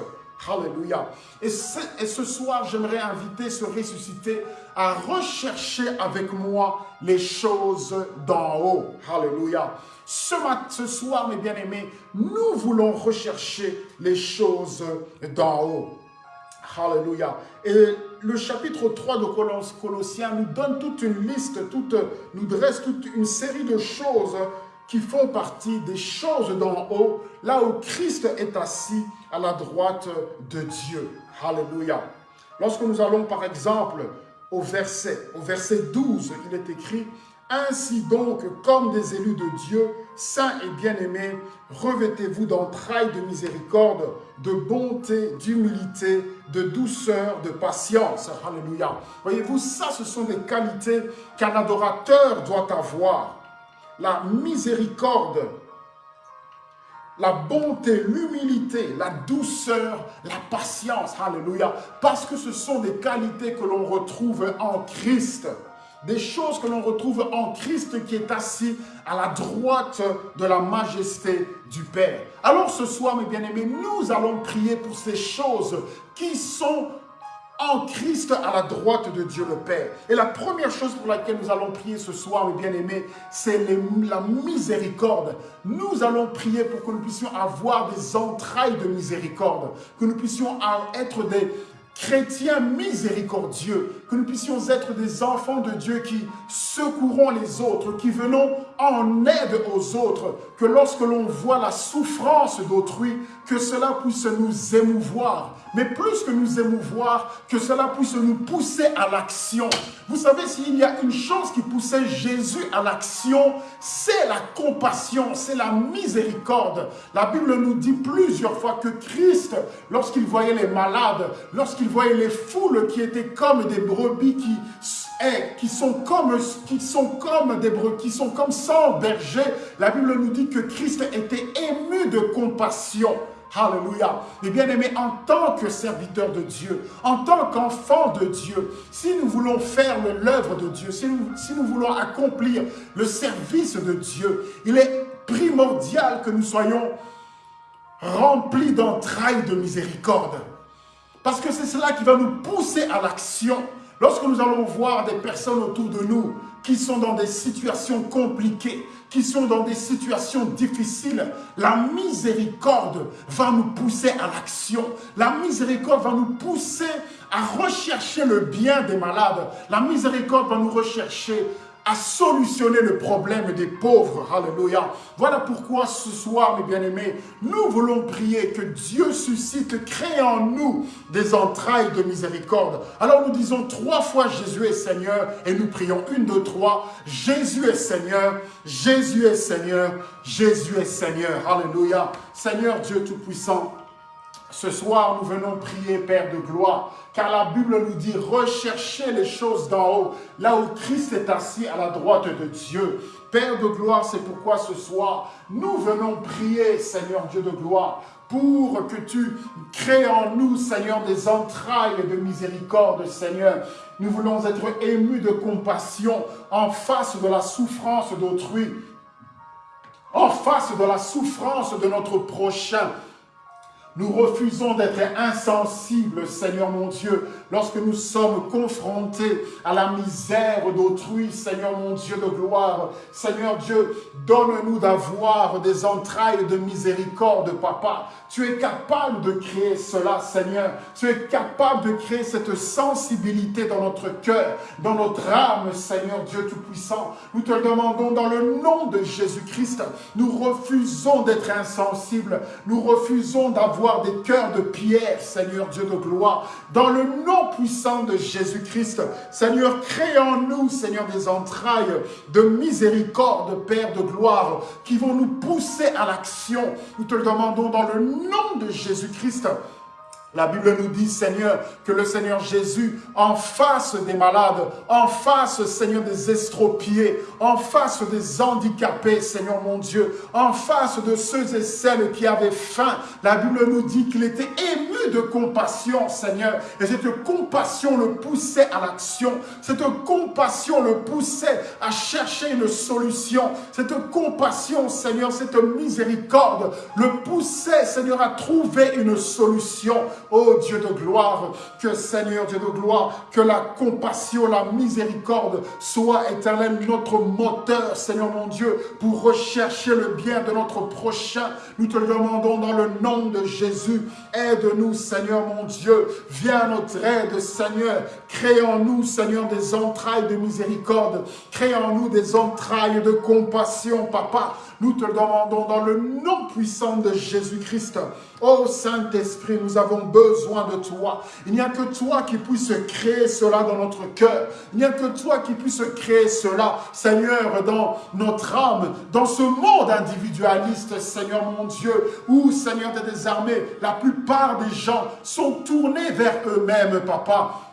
Alléluia. Et ce, soir, j'aimerais inviter ce ressuscité à rechercher avec moi les choses d'en haut. Alléluia. Ce, ce soir, mes bien-aimés, nous voulons rechercher les choses d'en haut. Alléluia. Et le chapitre 3 de Colossiens nous donne toute une liste, toute, nous dresse toute une série de choses qui font partie des choses d'en haut, là où Christ est assis à la droite de Dieu. Alléluia. Lorsque nous allons par exemple au verset, au verset 12, il est écrit « Ainsi donc, comme des élus de Dieu, saints et bien-aimés, revêtez-vous d'entrailles de miséricorde, de bonté, d'humilité, de douceur, de patience. » Alléluia. Voyez-vous, ça, ce sont des qualités qu'un adorateur doit avoir la miséricorde, la bonté, l'humilité, la douceur, la patience. Alléluia. Parce que ce sont des qualités que l'on retrouve en Christ. Des choses que l'on retrouve en Christ qui est assis à la droite de la majesté du Père. Alors ce soir, mes bien-aimés, nous allons prier pour ces choses qui sont en Christ à la droite de Dieu le Père. Et la première chose pour laquelle nous allons prier ce soir, mes bien-aimés, c'est la miséricorde. Nous allons prier pour que nous puissions avoir des entrailles de miséricorde, que nous puissions être des chrétiens miséricordieux, que nous puissions être des enfants de Dieu qui secourons les autres, qui venons en aide aux autres, que lorsque l'on voit la souffrance d'autrui, que cela puisse nous émouvoir, mais plus que nous émouvoir, que cela puisse nous pousser à l'action. Vous savez, s'il y a une chose qui poussait Jésus à l'action, c'est la compassion, c'est la miséricorde. La Bible nous dit plusieurs fois que Christ, lorsqu'il voyait les malades, lorsqu'il voyait les foules qui étaient comme des brebis qui qui sont comme des brebis, qui sont comme sans berger, la Bible nous dit que Christ était ému de compassion. Alléluia. Et bien aimé, en tant que serviteur de Dieu, en tant qu'enfant de Dieu, si nous voulons faire l'œuvre de Dieu, si nous, si nous voulons accomplir le service de Dieu, il est primordial que nous soyons remplis d'entrailles de miséricorde. Parce que c'est cela qui va nous pousser à l'action. Lorsque nous allons voir des personnes autour de nous qui sont dans des situations compliquées, qui sont dans des situations difficiles, la miséricorde va nous pousser à l'action. La miséricorde va nous pousser à rechercher le bien des malades. La miséricorde va nous rechercher à solutionner le problème des pauvres. Alléluia. Voilà pourquoi ce soir, mes bien-aimés, nous voulons prier que Dieu suscite, crée en nous des entrailles de miséricorde. Alors nous disons trois fois Jésus est Seigneur et nous prions une, deux, trois. Jésus est Seigneur, Jésus est Seigneur, Jésus est Seigneur. Alléluia. Seigneur Dieu Tout-Puissant, ce soir, nous venons prier, Père de gloire, car la Bible nous dit, recherchez les choses d'en haut, là où Christ est assis à la droite de Dieu. Père de gloire, c'est pourquoi ce soir, nous venons prier, Seigneur Dieu de gloire, pour que tu crées en nous, Seigneur, des entrailles de miséricorde, Seigneur. Nous voulons être émus de compassion en face de la souffrance d'autrui. en face de la souffrance de notre prochain. Nous refusons d'être insensibles, Seigneur mon Dieu, lorsque nous sommes confrontés à la misère d'autrui, Seigneur mon Dieu de gloire. Seigneur Dieu, donne-nous d'avoir des entrailles de miséricorde, Papa. Tu es capable de créer cela, Seigneur. Tu es capable de créer cette sensibilité dans notre cœur, dans notre âme, Seigneur Dieu Tout-Puissant. Nous te le demandons dans le nom de Jésus-Christ. Nous refusons d'être insensibles. Nous refusons d'avoir des cœurs de pierre, Seigneur Dieu de gloire. Dans le nom puissant de Jésus-Christ, Seigneur, crée en nous, Seigneur, des entrailles de miséricorde, Père de gloire, qui vont nous pousser à l'action. Nous te le demandons dans le nom de Jésus-Christ. La Bible nous dit, Seigneur, que le Seigneur Jésus, en face des malades, en face, Seigneur, des estropiés, en face des handicapés, Seigneur mon Dieu, en face de ceux et celles qui avaient faim, la Bible nous dit qu'il était ému de compassion, Seigneur. Et cette compassion le poussait à l'action. Cette compassion le poussait à chercher une solution. Cette compassion, Seigneur, cette miséricorde le poussait, Seigneur, à trouver une solution. Oh Dieu de gloire, que Seigneur Dieu de gloire, que la compassion, la miséricorde soit éternel notre moteur, Seigneur mon Dieu, pour rechercher le bien de notre prochain. Nous te le demandons dans le nom de Jésus. Aide-nous, Seigneur mon Dieu. Viens à notre aide, Seigneur. Crée en nous, Seigneur, des entrailles de miséricorde. Crée en nous des entrailles de compassion, Papa. Nous te demandons dans le nom puissant de Jésus-Christ. Oh Saint-Esprit, nous avons besoin de toi. Il n'y a que toi qui puisse créer cela dans notre cœur. Il n'y a que toi qui puisse créer cela, Seigneur, dans notre âme, dans ce monde individualiste, Seigneur mon Dieu, où, Seigneur des armées, la plupart des gens sont tournés vers eux-mêmes, Papa.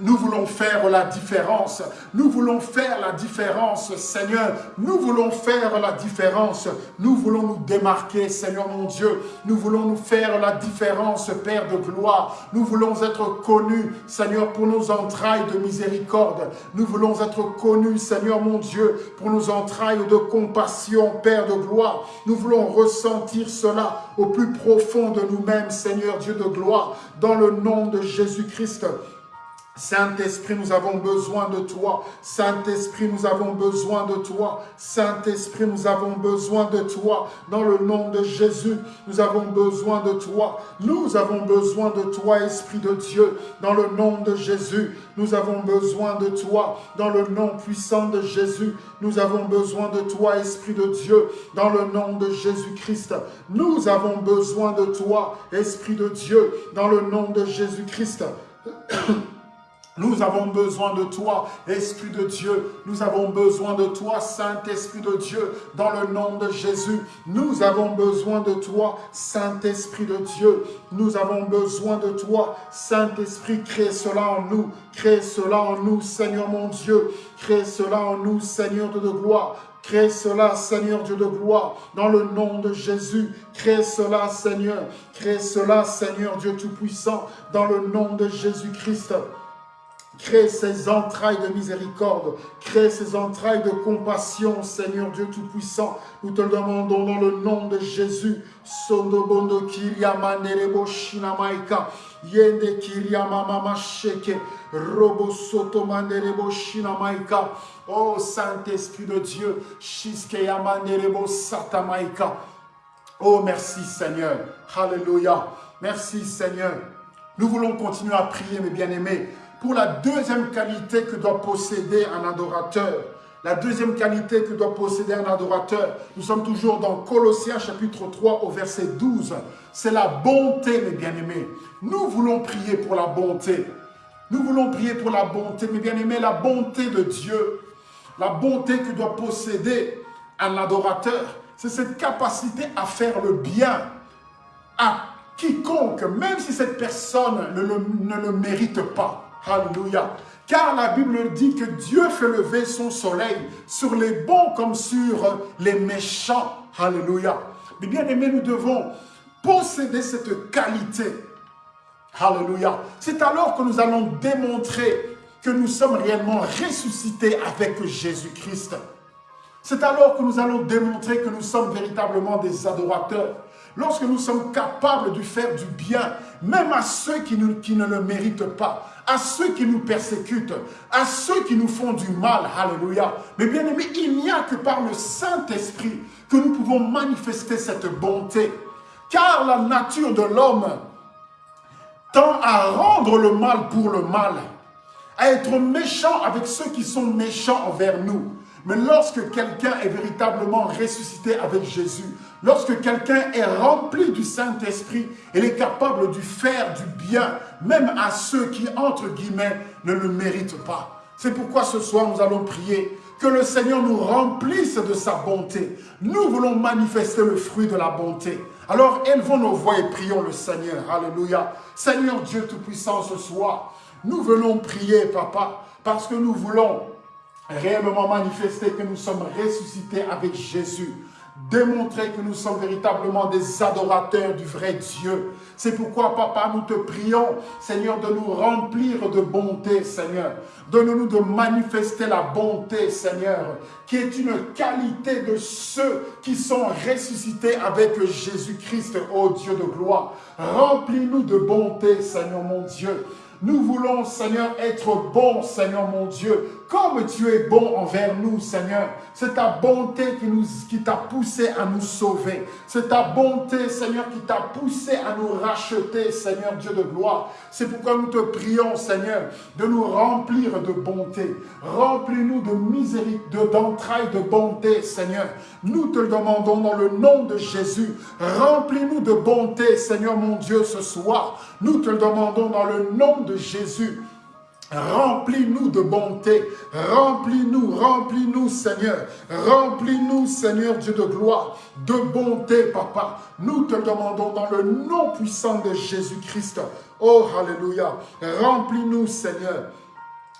Nous voulons faire la différence. Nous voulons faire la différence, Seigneur. Nous voulons faire la différence. Nous voulons nous démarquer, Seigneur mon Dieu. Nous voulons nous faire la différence, Père de gloire. Nous voulons être connus, Seigneur, pour nos entrailles de miséricorde. Nous voulons être connus, Seigneur mon Dieu, pour nos entrailles de compassion, Père de gloire. Nous voulons ressentir cela au plus profond de nous-mêmes, Seigneur Dieu de gloire, dans le nom de Jésus-Christ. Saint-Esprit, nous avons besoin de toi. Saint-Esprit, nous avons besoin de toi. Saint-Esprit, nous avons besoin de toi. Dans le nom de Jésus, nous avons besoin de toi. Nous avons besoin de toi, Esprit de Dieu. Dans le nom de Jésus, nous avons besoin de toi. Dans le nom puissant de Jésus, nous avons besoin de toi, Esprit de Dieu. Dans le nom de Jésus-Christ, nous avons besoin de toi, Esprit de Dieu. Dans le nom de Jésus-Christ. Nous avons besoin de toi, Esprit de Dieu. Nous avons besoin de toi, Saint-Esprit de Dieu, dans le nom de Jésus. Nous avons besoin de toi, Saint-Esprit de Dieu. Nous avons besoin de toi, Saint-Esprit. Crée cela en nous. Crée cela en nous, Seigneur mon Dieu. Crée cela en nous, Seigneur de gloire. Crée cela, Seigneur Dieu de gloire, dans le nom de Jésus. Crée cela, Seigneur. Crée cela, Seigneur Dieu Tout-Puissant, dans le nom de Jésus-Christ. Crée ces entrailles de miséricorde, crée ces entrailles de compassion, Seigneur Dieu Tout-Puissant. Nous te le demandons dans le nom de Jésus. Oh Saint-Esprit de Dieu. Satamaika. Oh merci Seigneur. Alléluia. Merci Seigneur. Nous voulons continuer à prier, mes bien-aimés pour la deuxième qualité que doit posséder un adorateur. La deuxième qualité que doit posséder un adorateur, nous sommes toujours dans Colossiens chapitre 3 au verset 12. C'est la bonté, mes bien-aimés. Nous voulons prier pour la bonté. Nous voulons prier pour la bonté, mes bien-aimés, la bonté de Dieu. La bonté que doit posséder un adorateur, c'est cette capacité à faire le bien à quiconque, même si cette personne ne le, ne le mérite pas. Alléluia. Car la Bible dit que Dieu fait lever son soleil sur les bons comme sur les méchants. Alléluia. Mais bien aimés, nous devons posséder cette qualité. Alléluia. C'est alors que nous allons démontrer que nous sommes réellement ressuscités avec Jésus-Christ. C'est alors que nous allons démontrer que nous sommes véritablement des adorateurs. Lorsque nous sommes capables de faire du bien, même à ceux qui ne le méritent pas, à ceux qui nous persécutent, à ceux qui nous font du mal. Alléluia. Mais bien aimé, il n'y a que par le Saint-Esprit que nous pouvons manifester cette bonté. Car la nature de l'homme tend à rendre le mal pour le mal, à être méchant avec ceux qui sont méchants envers nous. Mais lorsque quelqu'un est véritablement ressuscité avec Jésus, lorsque quelqu'un est rempli du Saint-Esprit, il est capable de faire du bien, même à ceux qui, entre guillemets, ne le méritent pas. C'est pourquoi ce soir, nous allons prier que le Seigneur nous remplisse de sa bonté. Nous voulons manifester le fruit de la bonté. Alors élevons nos voix et prions le Seigneur. Alléluia. Seigneur Dieu Tout-Puissant, ce soir, nous venons prier, Papa, parce que nous voulons réellement manifester que nous sommes ressuscités avec Jésus démontrer que nous sommes véritablement des adorateurs du vrai Dieu. C'est pourquoi, Papa, nous te prions, Seigneur, de nous remplir de bonté, Seigneur. Donne-nous de manifester la bonté, Seigneur, qui est une qualité de ceux qui sont ressuscités avec Jésus-Christ, ô Dieu de gloire. Remplis-nous de bonté, Seigneur mon Dieu. Nous voulons, Seigneur, être bons, Seigneur mon Dieu, comme tu es bon envers nous, Seigneur. C'est ta bonté qui, nous, qui t'a poussé à nous sauver. C'est ta bonté, Seigneur, qui t'a poussé à nous racheter, Seigneur Dieu de gloire. C'est pourquoi nous te prions, Seigneur, de nous remplir de bonté. Remplis-nous de miséricorde, d'entrailles de bonté, Seigneur. Nous te le demandons dans le nom de Jésus. Remplis-nous de bonté, Seigneur mon Dieu, ce soir. Nous te le demandons dans le nom de Jésus. Remplis-nous de bonté, remplis-nous, remplis-nous Seigneur, remplis-nous Seigneur Dieu de gloire, de bonté Papa. Nous te demandons dans le nom puissant de Jésus-Christ. Oh Alléluia, remplis-nous Seigneur.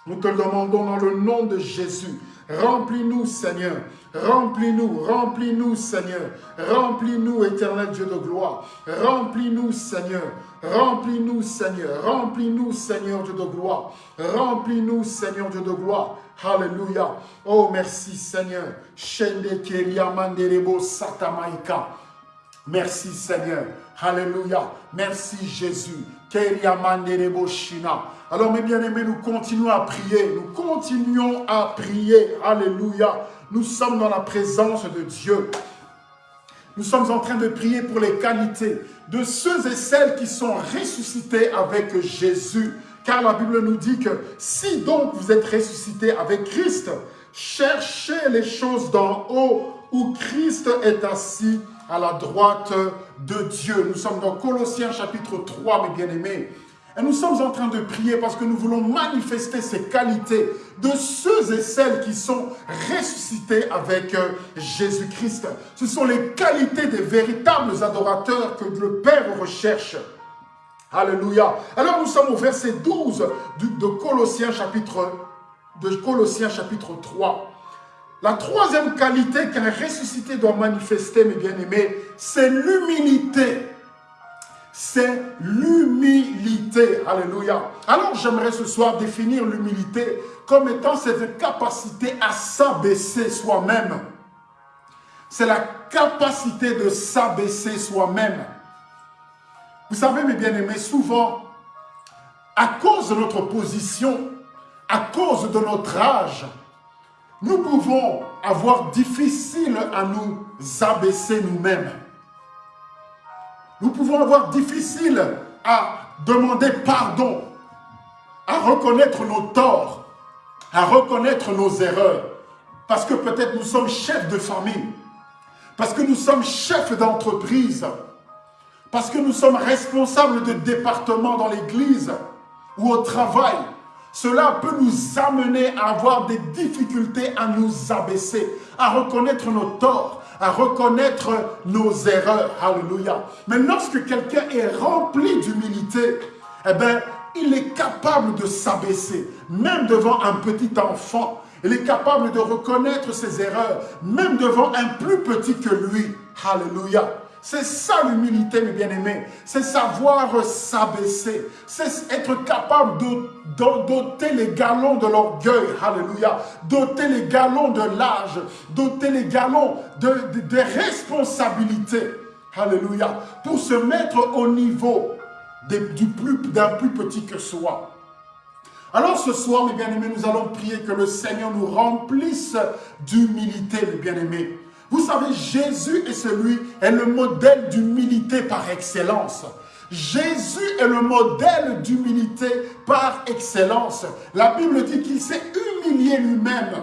Nous te demandons dans le nom de Jésus. Remplis-nous, Seigneur. Remplis-nous, remplis-nous, Seigneur. Remplis-nous, éternel Dieu de gloire. Remplis-nous, Seigneur. Remplis-nous, Seigneur. Remplis-nous, Seigneur Dieu de gloire. Remplis-nous, Seigneur Dieu de gloire. Alléluia. Oh, merci, Seigneur. Merci, Seigneur. Alléluia. Merci, Jésus. Alors mes bien-aimés, nous continuons à prier, nous continuons à prier, alléluia. Nous sommes dans la présence de Dieu. Nous sommes en train de prier pour les qualités de ceux et celles qui sont ressuscités avec Jésus. Car la Bible nous dit que si donc vous êtes ressuscités avec Christ, cherchez les choses d'en haut où Christ est assis à la droite de Dieu. Nous sommes dans Colossiens chapitre 3, mes bien-aimés. Et nous sommes en train de prier parce que nous voulons manifester ces qualités de ceux et celles qui sont ressuscités avec euh, Jésus-Christ. Ce sont les qualités des véritables adorateurs que le Père recherche. Alléluia. Alors nous sommes au verset 12 de Colossiens chapitre, de Colossiens chapitre 3. La troisième qualité qu'un ressuscité doit manifester, mes bien-aimés, c'est l'humilité. C'est l'humilité. Alléluia. Alors j'aimerais ce soir définir l'humilité comme étant cette capacité à s'abaisser soi-même. C'est la capacité de s'abaisser soi-même. Vous savez, mes bien-aimés, souvent, à cause de notre position, à cause de notre âge, nous pouvons avoir difficile à nous abaisser nous-mêmes. Nous pouvons avoir difficile à demander pardon, à reconnaître nos torts, à reconnaître nos erreurs. Parce que peut-être nous sommes chefs de famille, parce que nous sommes chefs d'entreprise, parce que nous sommes responsables de département dans l'église ou au travail, cela peut nous amener à avoir des difficultés à nous abaisser, à reconnaître nos torts, à reconnaître nos erreurs. Alléluia. Mais lorsque quelqu'un est rempli d'humilité, eh bien, il est capable de s'abaisser, même devant un petit enfant. Il est capable de reconnaître ses erreurs, même devant un plus petit que lui. Alléluia. C'est ça l'humilité, mes bien-aimés. C'est savoir s'abaisser. C'est être capable de, doter les galons de l'orgueil. Alléluia. Doter les galons de l'âge. Doter les galons de, des responsabilités. Alléluia. Pour se mettre au niveau d'un plus, plus petit que soi. Alors ce soir, mes bien-aimés, nous allons prier que le Seigneur nous remplisse d'humilité, mes bien-aimés. Vous savez, Jésus est celui, est le modèle d'humilité par excellence. Jésus est le modèle d'humilité par excellence. La Bible dit qu'il s'est humilié lui-même.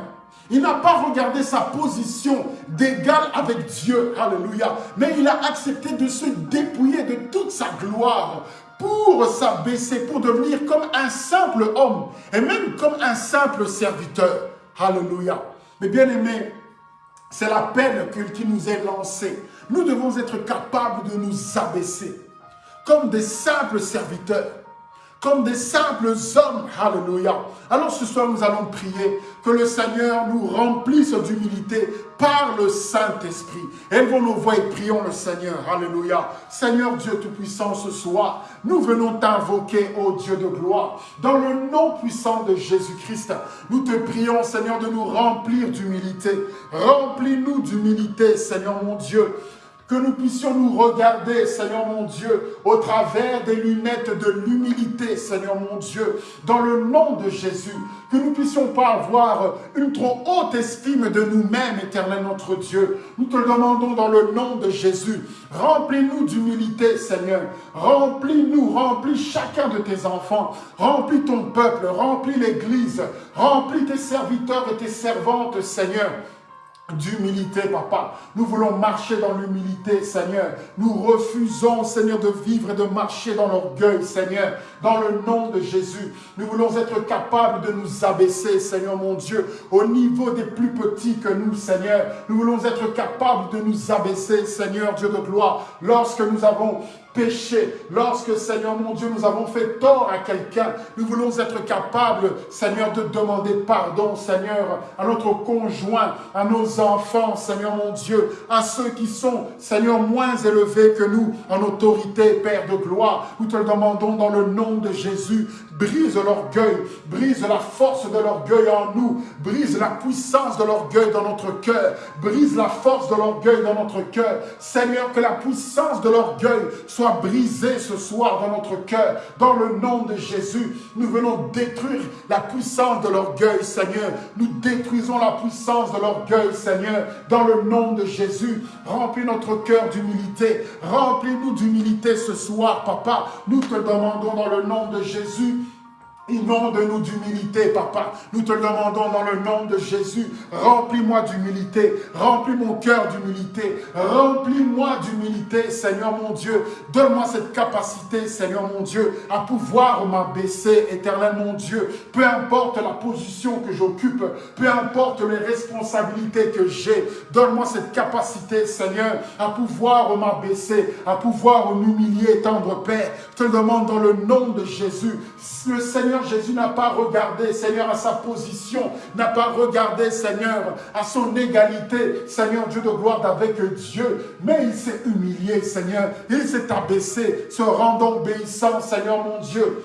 Il n'a pas regardé sa position d'égal avec Dieu, alléluia, mais il a accepté de se dépouiller de toute sa gloire pour s'abaisser, pour devenir comme un simple homme et même comme un simple serviteur. Alléluia. Mais bien aimé, c'est la peine qui nous est lancée. Nous devons être capables de nous abaisser comme des simples serviteurs, des simples hommes. Alléluia. Alors ce soir, nous allons prier que le Seigneur nous remplisse d'humilité par le Saint-Esprit. Élevons nos voix et prions le Seigneur. Alléluia. Seigneur Dieu Tout-Puissant, ce soir, nous venons t'invoquer, ô Dieu de gloire, dans le nom puissant de Jésus-Christ. Nous te prions, Seigneur, de nous remplir d'humilité. Remplis-nous d'humilité, Seigneur mon Dieu que nous puissions nous regarder, Seigneur mon Dieu, au travers des lunettes de l'humilité, Seigneur mon Dieu, dans le nom de Jésus, que nous ne puissions pas avoir une trop haute estime de nous-mêmes, éternel notre Dieu. Nous te le demandons dans le nom de Jésus. Remplis-nous d'humilité, Seigneur. Remplis-nous, remplis chacun de tes enfants. Remplis ton peuple, remplis l'Église, remplis tes serviteurs et tes servantes, Seigneur d'humilité, papa. Nous voulons marcher dans l'humilité, Seigneur. Nous refusons, Seigneur, de vivre et de marcher dans l'orgueil, Seigneur. Dans le nom de Jésus, nous voulons être capables de nous abaisser, Seigneur mon Dieu, au niveau des plus petits que nous, Seigneur. Nous voulons être capables de nous abaisser, Seigneur Dieu de gloire, lorsque nous avons péché, lorsque, Seigneur mon Dieu, nous avons fait tort à quelqu'un, nous voulons être capables, Seigneur, de demander pardon, Seigneur, à notre conjoint, à nos enfants, Seigneur mon Dieu, à ceux qui sont, Seigneur, moins élevés que nous en autorité, Père de gloire. Nous te le demandons dans le nom de Jésus. Brise l'orgueil, brise la force de l'orgueil en nous, brise la puissance de l'orgueil dans notre cœur, brise la force de l'orgueil dans notre cœur. Seigneur, que la puissance de l'orgueil soit brisée ce soir dans notre cœur. Dans le nom de Jésus, nous venons détruire la puissance de l'orgueil, Seigneur. Nous détruisons la puissance de l'orgueil, Seigneur, dans le nom de Jésus. Remplis notre cœur d'humilité. Remplis-nous d'humilité ce soir, Papa. Nous te demandons dans le nom de Jésus Inonde-nous d'humilité, papa. Nous te demandons dans le nom de Jésus. Remplis-moi d'humilité. Remplis mon cœur d'humilité. Remplis-moi d'humilité, Seigneur mon Dieu. Donne-moi cette capacité, Seigneur mon Dieu, à pouvoir m'abaisser, éternel mon Dieu. Peu importe la position que j'occupe, peu importe les responsabilités que j'ai, donne-moi cette capacité, Seigneur, à pouvoir m'abaisser, à pouvoir m'humilier, tendre Père. Je te demande dans le nom de Jésus. Le Seigneur Jésus n'a pas regardé, Seigneur, à sa position, n'a pas regardé, Seigneur, à son égalité, Seigneur Dieu de gloire avec Dieu, mais il s'est humilié, Seigneur, il s'est abaissé, se rendant obéissant, Seigneur mon Dieu,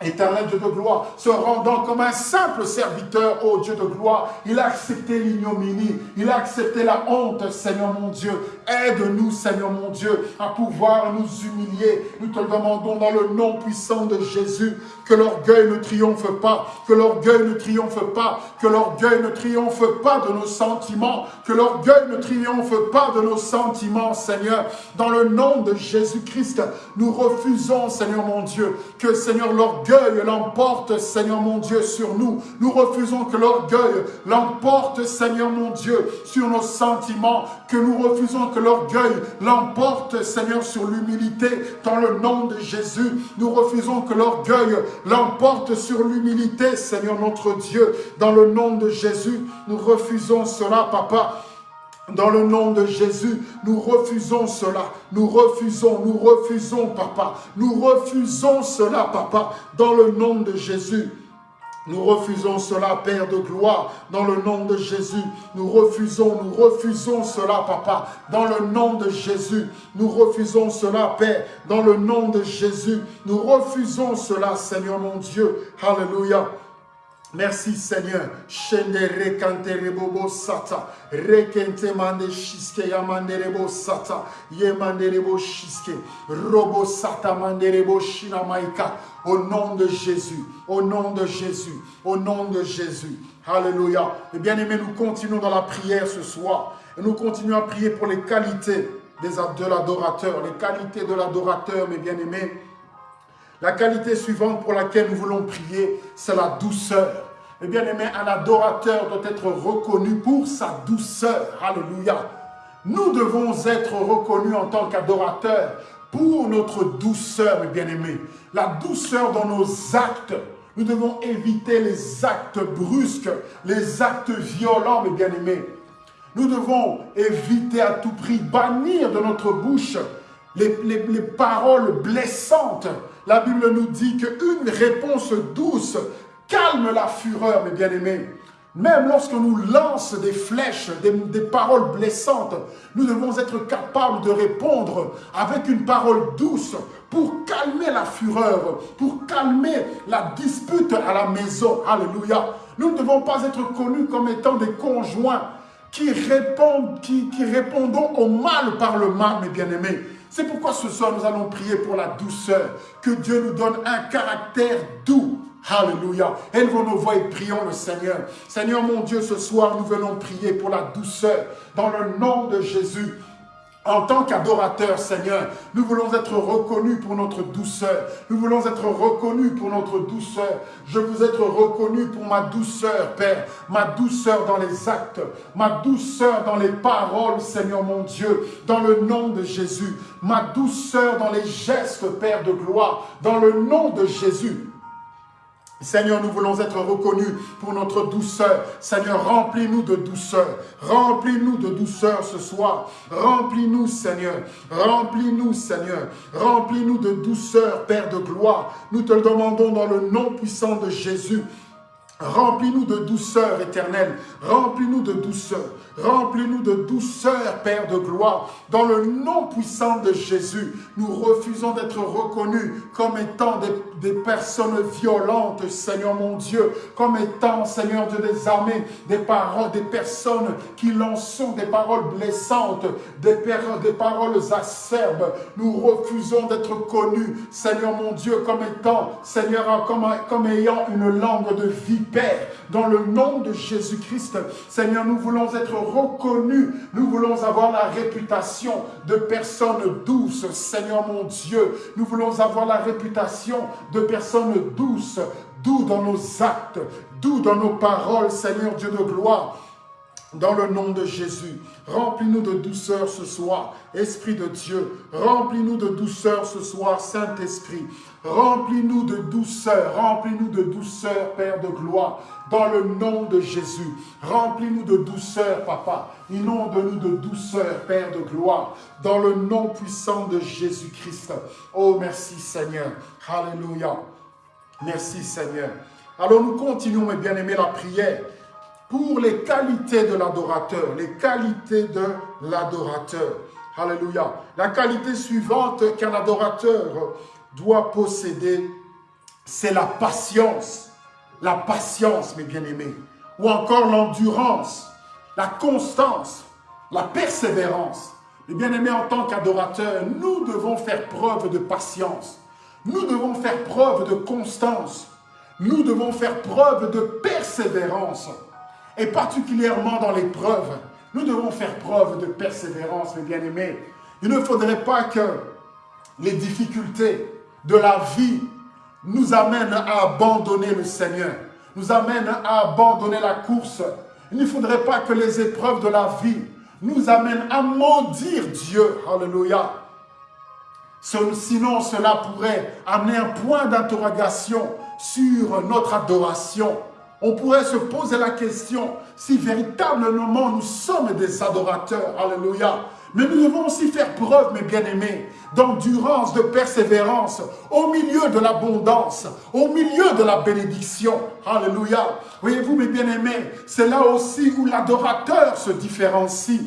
Éternel Dieu de gloire, se rendant comme un simple serviteur, ô Dieu de gloire, il a accepté l'ignominie, il a accepté la honte, Seigneur mon Dieu. Aide-nous, Seigneur mon Dieu, à pouvoir nous humilier. Nous te le demandons dans le nom puissant de Jésus, que l'orgueil ne triomphe pas, que l'orgueil ne triomphe pas, que l'orgueil ne triomphe pas de nos sentiments, que l'orgueil ne triomphe pas de nos sentiments, Seigneur. Dans le nom de Jésus-Christ, nous refusons, Seigneur mon Dieu, que, Seigneur, l'orgueil l'emporte, Seigneur mon Dieu, sur nous. Nous refusons que l'orgueil l'emporte, Seigneur mon Dieu, sur nos sentiments, que nous refusons que l'orgueil l'emporte, Seigneur, sur l'humilité, dans le nom de Jésus. Nous refusons que l'orgueil l'emporte sur l'humilité, Seigneur notre Dieu, dans le nom de Jésus. Nous refusons cela, Papa. Dans le nom de Jésus, nous refusons cela. Nous refusons, nous refusons, papa. Nous refusons cela, papa. Dans le nom de Jésus. Nous refusons cela, Père de gloire, dans le nom de Jésus. Nous refusons, nous refusons cela, Papa, dans le nom de Jésus. Nous refusons cela, Père, dans le nom de Jésus. Nous refusons cela, Seigneur mon Dieu. Alléluia. Merci Seigneur. Shende rekante rebobo sata. Rekente mande shiske yamande rebo sata. Yemande rebo shiske. Robo sata mande rebo shinamaika. Au nom de Jésus. Au nom de Jésus. Au nom de Jésus. Alléluia. Et bien aimés, nous continuons dans la prière ce soir. Et nous continuons à prier pour les qualités de l'adorateur. Les qualités de l'adorateur, mes bien-aimés. La qualité suivante pour laquelle nous voulons prier, c'est la douceur. Eh bien aimé, un adorateur doit être reconnu pour sa douceur. Alléluia. Nous devons être reconnus en tant qu'adorateurs pour notre douceur, mes bien-aimés. La douceur dans nos actes. Nous devons éviter les actes brusques, les actes violents, mes bien-aimés. Nous devons éviter à tout prix, bannir de notre bouche les, les paroles blessantes. La Bible nous dit qu'une réponse douce calme la fureur, mes bien-aimés. Même lorsque nous lance des flèches, des, paroles blessantes, nous devons être capables de répondre avec une parole douce pour calmer la fureur, pour calmer la dispute à la maison. Alléluia. Nous ne devons pas être connus comme étant des conjoints qui, répondent, qui, qui répondons au mal par le mal, mes bien-aimés. C'est pourquoi ce soir, nous allons prier pour la douceur, que Dieu nous donne un caractère doux, Alléluia. Élevons nos voix et prions le Seigneur. Seigneur mon Dieu, ce soir, nous venons prier pour la douceur dans le nom de Jésus. En tant qu'adorateur, Seigneur, nous voulons être reconnus pour notre douceur. Nous voulons être reconnus pour notre douceur. Je veux être reconnu pour ma douceur, Père. Ma douceur dans les actes. Ma douceur dans les paroles, Seigneur mon Dieu. Dans le nom de Jésus. Ma douceur dans les gestes, Père de gloire. Dans le nom de Jésus. Seigneur, nous voulons être reconnus pour notre douceur. Seigneur, remplis-nous de douceur. Remplis-nous de douceur ce soir. Remplis-nous, Seigneur. Remplis-nous, Seigneur. Remplis-nous de douceur, Père de gloire. Nous te le demandons dans le nom puissant de Jésus. Remplis-nous de douceur éternelle. Remplis-nous de douceur. Remplis-nous de douceur, Père de gloire. Dans le nom puissant de Jésus, nous refusons d'être reconnus comme étant des, personnes violentes, Seigneur mon Dieu, comme étant, Seigneur Dieu des armées, des paroles, des personnes qui lançons des paroles blessantes, des, des paroles acerbes. Nous refusons d'être connus, Seigneur mon Dieu, comme étant, Seigneur, comme, comme ayant une langue de vipère. Dans le nom de Jésus-Christ, Seigneur, nous voulons être reconnus. Nous voulons avoir la réputation de personnes douces, Seigneur mon Dieu. Nous voulons avoir la réputation de personnes douces, doux dans nos actes, doux dans nos paroles, Seigneur Dieu de gloire. Dans le nom de Jésus, remplis-nous de douceur ce soir, Esprit de Dieu. Remplis-nous de douceur ce soir, Saint-Esprit. Remplis-nous de douceur, remplis-nous de douceur, Père de gloire, dans le nom de Jésus. Remplis-nous de douceur, Papa. Inonde-nous de douceur, Père de gloire, dans le nom puissant de Jésus-Christ. Oh, merci Seigneur. Alléluia. Merci Seigneur. Alors nous continuons, mes bien-aimés, la prière? Pour les qualités de l'adorateur, les qualités de l'adorateur. Alléluia. La qualité suivante qu'un adorateur doit posséder, c'est la patience. La patience, mes bien-aimés. Ou encore l'endurance, la constance, la persévérance. Mes bien-aimés, en tant qu'adorateurs, nous devons faire preuve de patience. Nous devons faire preuve de constance. Nous devons faire preuve de persévérance. Et particulièrement dans l'épreuve, nous devons faire preuve de persévérance, mes bien-aimés. Il ne faudrait pas que les difficultés de la vie nous amènent à abandonner le Seigneur, nous amènent à abandonner la course. Il ne faudrait pas que les épreuves de la vie nous amènent à maudire Dieu. Alléluia. Sinon, cela pourrait amener un point d'interrogation sur notre adoration on pourrait se poser la question si véritablement nous sommes des adorateurs. Alléluia. Mais nous devons aussi faire preuve, mes bien-aimés, d'endurance, de persévérance, au milieu de l'abondance, au milieu de la bénédiction. Alléluia. Voyez-vous, mes bien-aimés, c'est là aussi où l'adorateur se différencie.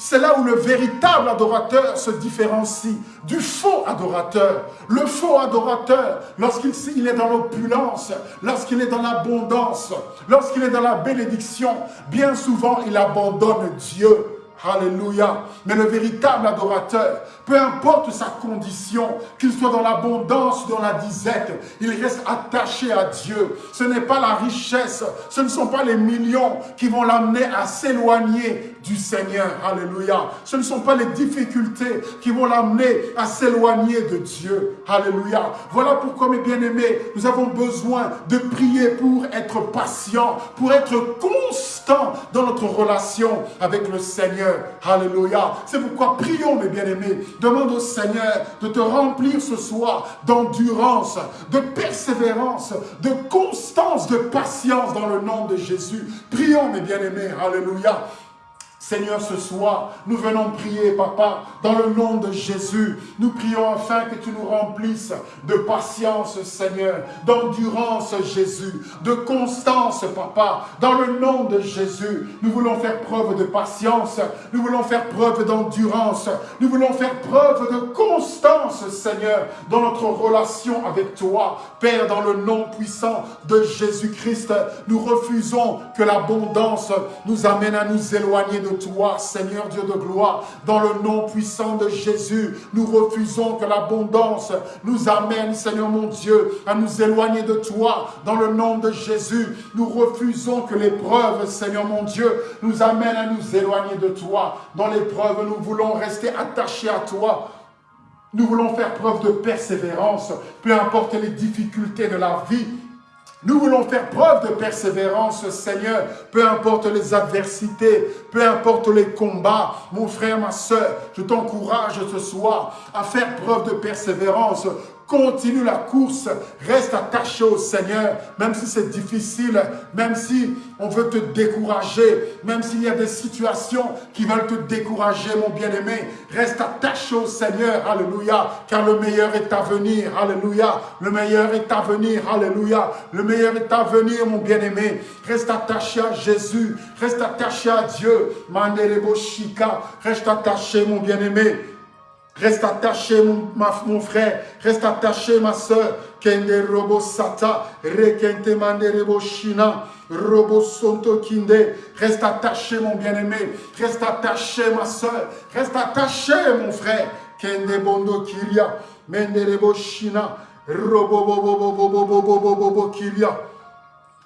C'est là où le véritable adorateur se différencie du faux adorateur. Le faux adorateur, lorsqu'il est dans l'opulence, lorsqu'il est dans l'abondance, lorsqu'il est dans la bénédiction, bien souvent il abandonne Dieu. Alléluia. Mais le véritable adorateur, peu importe sa condition, qu'il soit dans l'abondance dans la disette, il reste attaché à Dieu. Ce n'est pas la richesse, ce ne sont pas les millions qui vont l'amener à s'éloigner du Seigneur. Alléluia. Ce ne sont pas les difficultés qui vont l'amener à s'éloigner de Dieu. Alléluia. Voilà pourquoi, mes bien-aimés, nous avons besoin de prier pour être patient, pour être constant dans notre relation avec le Seigneur. Alléluia. C'est pourquoi prions, mes bien-aimés. Demande au Seigneur de te remplir ce soir d'endurance, de persévérance, de constance, de patience dans le nom de Jésus. Prions, mes bien-aimés. Alléluia. Seigneur, ce soir, nous venons prier, Papa, dans le nom de Jésus. Nous prions afin que tu nous remplisses de patience, Seigneur, d'endurance, Jésus, de constance, Papa, dans le nom de Jésus. Nous voulons faire preuve de patience, nous voulons faire preuve d'endurance, nous voulons faire preuve de constance, Seigneur, dans notre relation avec toi. Père, dans le nom puissant de Jésus-Christ, nous refusons que l'abondance nous amène à nous éloigner de toi, Seigneur Dieu de gloire. Dans le nom puissant de Jésus, nous refusons que l'abondance nous amène, Seigneur mon Dieu, à nous éloigner de toi. Dans le nom de Jésus, nous refusons que l'épreuve, Seigneur mon Dieu, nous amène à nous éloigner de toi. Dans l'épreuve, nous voulons rester attachés à toi. Nous voulons faire preuve de persévérance, peu importe les difficultés de la vie, nous voulons faire preuve de persévérance, Seigneur, peu importe les adversités, peu importe les combats. Mon frère, ma soeur, je t'encourage ce soir à faire preuve de persévérance Continue la course, reste attaché au Seigneur, même si c'est difficile, même si on veut te décourager, même s'il y a des situations qui veulent te décourager, mon bien-aimé, reste attaché au Seigneur, alléluia, car le meilleur est à venir, alléluia, le meilleur est à venir, alléluia, le meilleur est à venir, mon bien-aimé, reste attaché à Jésus, reste attaché à Dieu, Mandelebo Shika, reste attaché, mon bien-aimé, Reste attaché, mon, ma, mon frère. Reste attaché, ma soeur. Kende robo sata. Rekente manderebo shina. Robo sonto kinde. Reste attaché, mon bien-aimé. Reste attaché, ma soeur. Reste attaché, mon frère. Kende bondo kiria. Menderebo shina. Robo bobo bobo bobo bobo kiria.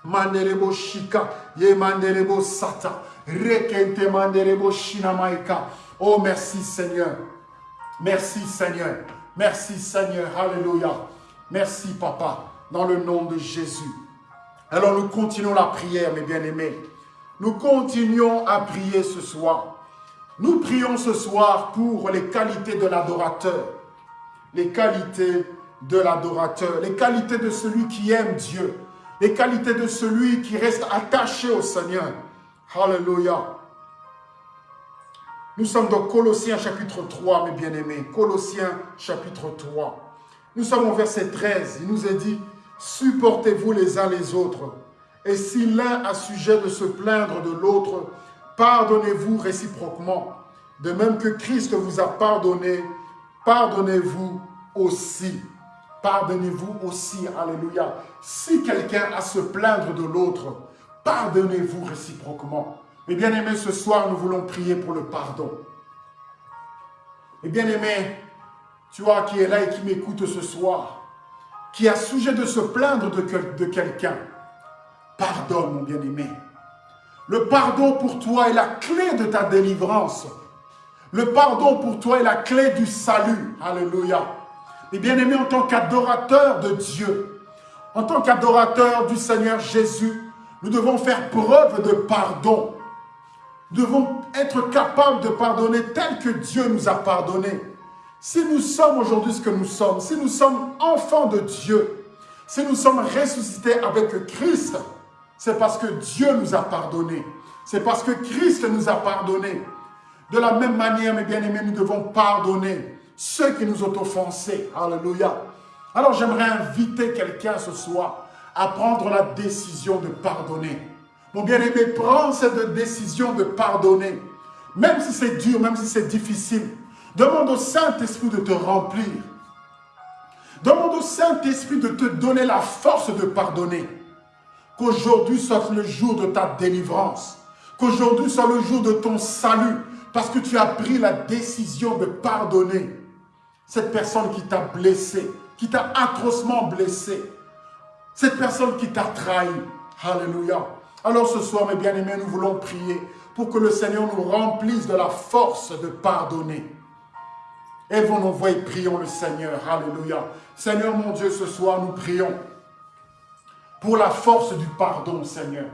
Manderebo shika. Ye manderebo sata. Rekente manderebo shina maika. Oh, merci Seigneur. Merci Seigneur. Merci Seigneur. Alléluia. Merci Papa. Dans le nom de Jésus. Alors nous continuons la prière, mes bien-aimés. Nous continuons à prier ce soir. Nous prions ce soir pour les qualités de l'adorateur. Les qualités de l'adorateur. Les qualités de celui qui aime Dieu. Les qualités de celui qui reste attaché au Seigneur. Alléluia. Nous sommes dans Colossiens chapitre 3, mes bien-aimés. Colossiens chapitre 3. Nous sommes au verset 13. Il nous est dit, supportez-vous les uns les autres. Et si l'un a sujet de se plaindre de l'autre, pardonnez-vous réciproquement. De même que Christ vous a pardonné, pardonnez-vous aussi. Pardonnez-vous aussi. Alléluia. Si quelqu'un a se plaindre de l'autre, pardonnez-vous réciproquement. Mes bien-aimés, ce soir, nous voulons prier pour le pardon. Mes bien-aimés, tu vois, qui est là et qui m'écoute ce soir, qui a sujet de se plaindre de, quelqu'un, pardonne, mon bien-aimé. Le pardon pour toi est la clé de ta délivrance. Le pardon pour toi est la clé du salut. Alléluia. Mes bien-aimés, en tant qu'adorateur de Dieu, en tant qu'adorateur du Seigneur Jésus, nous devons faire preuve de pardon devons être capables de pardonner tel que Dieu nous a pardonné. Si nous sommes aujourd'hui ce que nous sommes, si nous sommes enfants de Dieu, si nous sommes ressuscités avec Christ, c'est parce que Dieu nous a pardonné. C'est parce que Christ nous a pardonné. De la même manière, mes bien-aimés, nous devons pardonner ceux qui nous ont offensés. Alléluia. Alors j'aimerais inviter quelqu'un ce soir à prendre la décision de pardonner. Mon bien-aimé, prends cette décision de pardonner. Même si c'est dur, même si c'est difficile. Demande au Saint-Esprit de te remplir. Demande au Saint-Esprit de te donner la force de pardonner. Qu'aujourd'hui soit le jour de ta délivrance. Qu'aujourd'hui soit le jour de ton salut. Parce que tu as pris la décision de pardonner cette personne qui t'a blessé, qui t'a atrocement blessé. Cette personne qui t'a trahi. Alléluia. Alors ce soir, mes bien-aimés, nous voulons prier pour que le Seigneur nous remplisse de la force de pardonner. Élevons-nous et prions le Seigneur. Alléluia. Seigneur mon Dieu, ce soir, nous prions pour la force du pardon, Seigneur.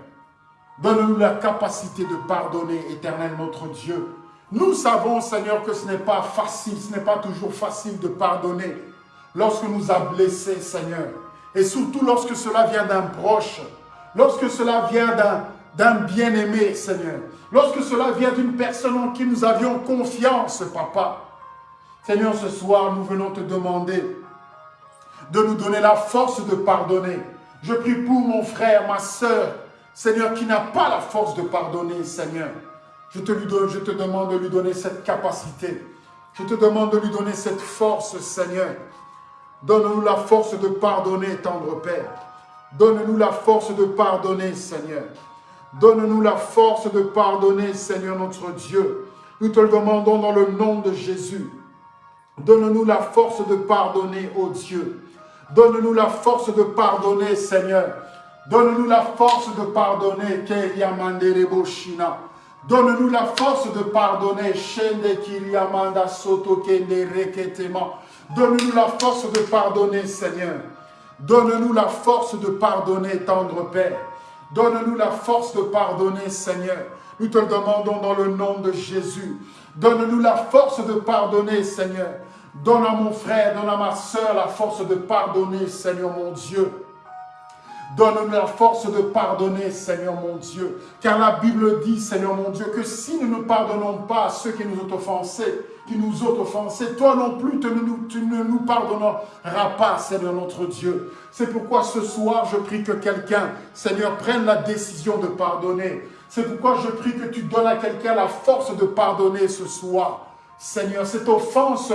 Donne-nous la capacité de pardonner, éternel notre Dieu. Nous savons, Seigneur, que ce n'est pas facile, ce n'est pas toujours facile de pardonner lorsque nous a blessés, Seigneur. Et surtout lorsque cela vient d'un proche, lorsque cela vient d'un bien-aimé, Seigneur. Lorsque cela vient d'une personne en qui nous avions confiance, Papa. Seigneur, ce soir, nous venons te demander de nous donner la force de pardonner. Je prie pour mon frère, ma soeur, Seigneur, qui n'a pas la force de pardonner, Seigneur. Je te, je te demande de lui donner cette capacité. Je te demande de lui donner cette force, Seigneur. Donne-nous la force de pardonner, tendre Père. Donne-nous la force de pardonner, Seigneur. Donne-nous la force de pardonner, Seigneur notre Dieu. Nous te le demandons dans le nom de Jésus. Donne-nous la force de pardonner, ô Dieu. Donne-nous la force de pardonner, Seigneur. Donne-nous la force de pardonner, Shina. Donne-nous la force de pardonner. Donne-nous la force de pardonner, Seigneur. Donne-nous la force de pardonner, tendre Père. Donne-nous la force de pardonner, Seigneur. Nous te le demandons dans le nom de Jésus. Donne-nous la force de pardonner, Seigneur. Donne à mon frère, donne à ma soeur la force de pardonner, Seigneur mon Dieu. Donne-nous la force de pardonner, Seigneur mon Dieu. Car la Bible dit, Seigneur mon Dieu, que si nous ne pardonnons pas à ceux qui nous ont offensés, qui nous ont offensés, toi non plus, tu ne nous, pardonneras pas, Seigneur notre Dieu. C'est pourquoi ce soir, je prie que quelqu'un, Seigneur, prenne la décision de pardonner. C'est pourquoi je prie que tu donnes à quelqu'un la force de pardonner ce soir. Seigneur, cette offense,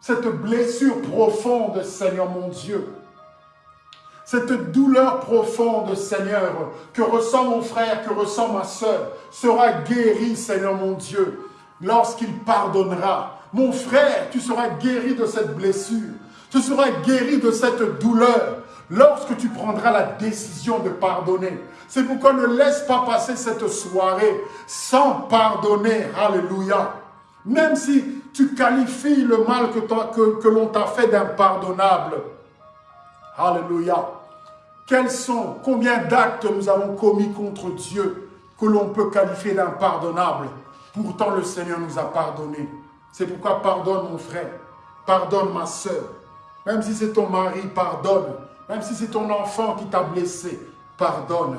cette blessure profonde, Seigneur mon Dieu, cette douleur profonde, Seigneur, que ressent mon frère, que ressent ma soeur, sera guérie, Seigneur mon Dieu, lorsqu'il pardonnera. Mon frère, tu seras guéri de cette blessure. Tu seras guéri de cette douleur lorsque tu prendras la décision de pardonner. C'est pourquoi ne laisse pas passer cette soirée sans pardonner. Alléluia. Même si tu qualifies le mal que, l'on t'a fait d'impardonnable. Alléluia. Quels sont, combien d'actes nous avons commis contre Dieu que l'on peut qualifier d'impardonnable? Pourtant, le Seigneur nous a pardonné. C'est pourquoi pardonne mon frère, pardonne ma soeur. Même si c'est ton mari, pardonne. Même si c'est ton enfant qui t'a blessé, pardonne.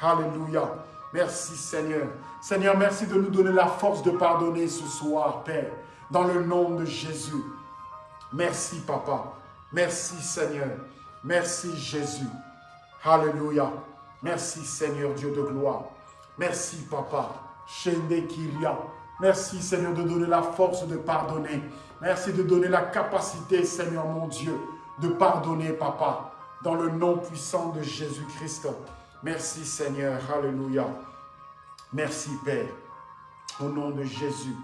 Alléluia. Merci Seigneur. Seigneur, merci de nous donner la force de pardonner ce soir, Père, dans le nom de Jésus. Merci, Papa. Merci, Seigneur. Merci, Jésus. Alléluia. Merci Seigneur Dieu de gloire. Merci Papa. Merci Seigneur de donner la force de pardonner. Merci de donner la capacité Seigneur mon Dieu de pardonner Papa. Dans le nom puissant de Jésus-Christ. Merci Seigneur. Alléluia. Merci Père. Au nom de Jésus.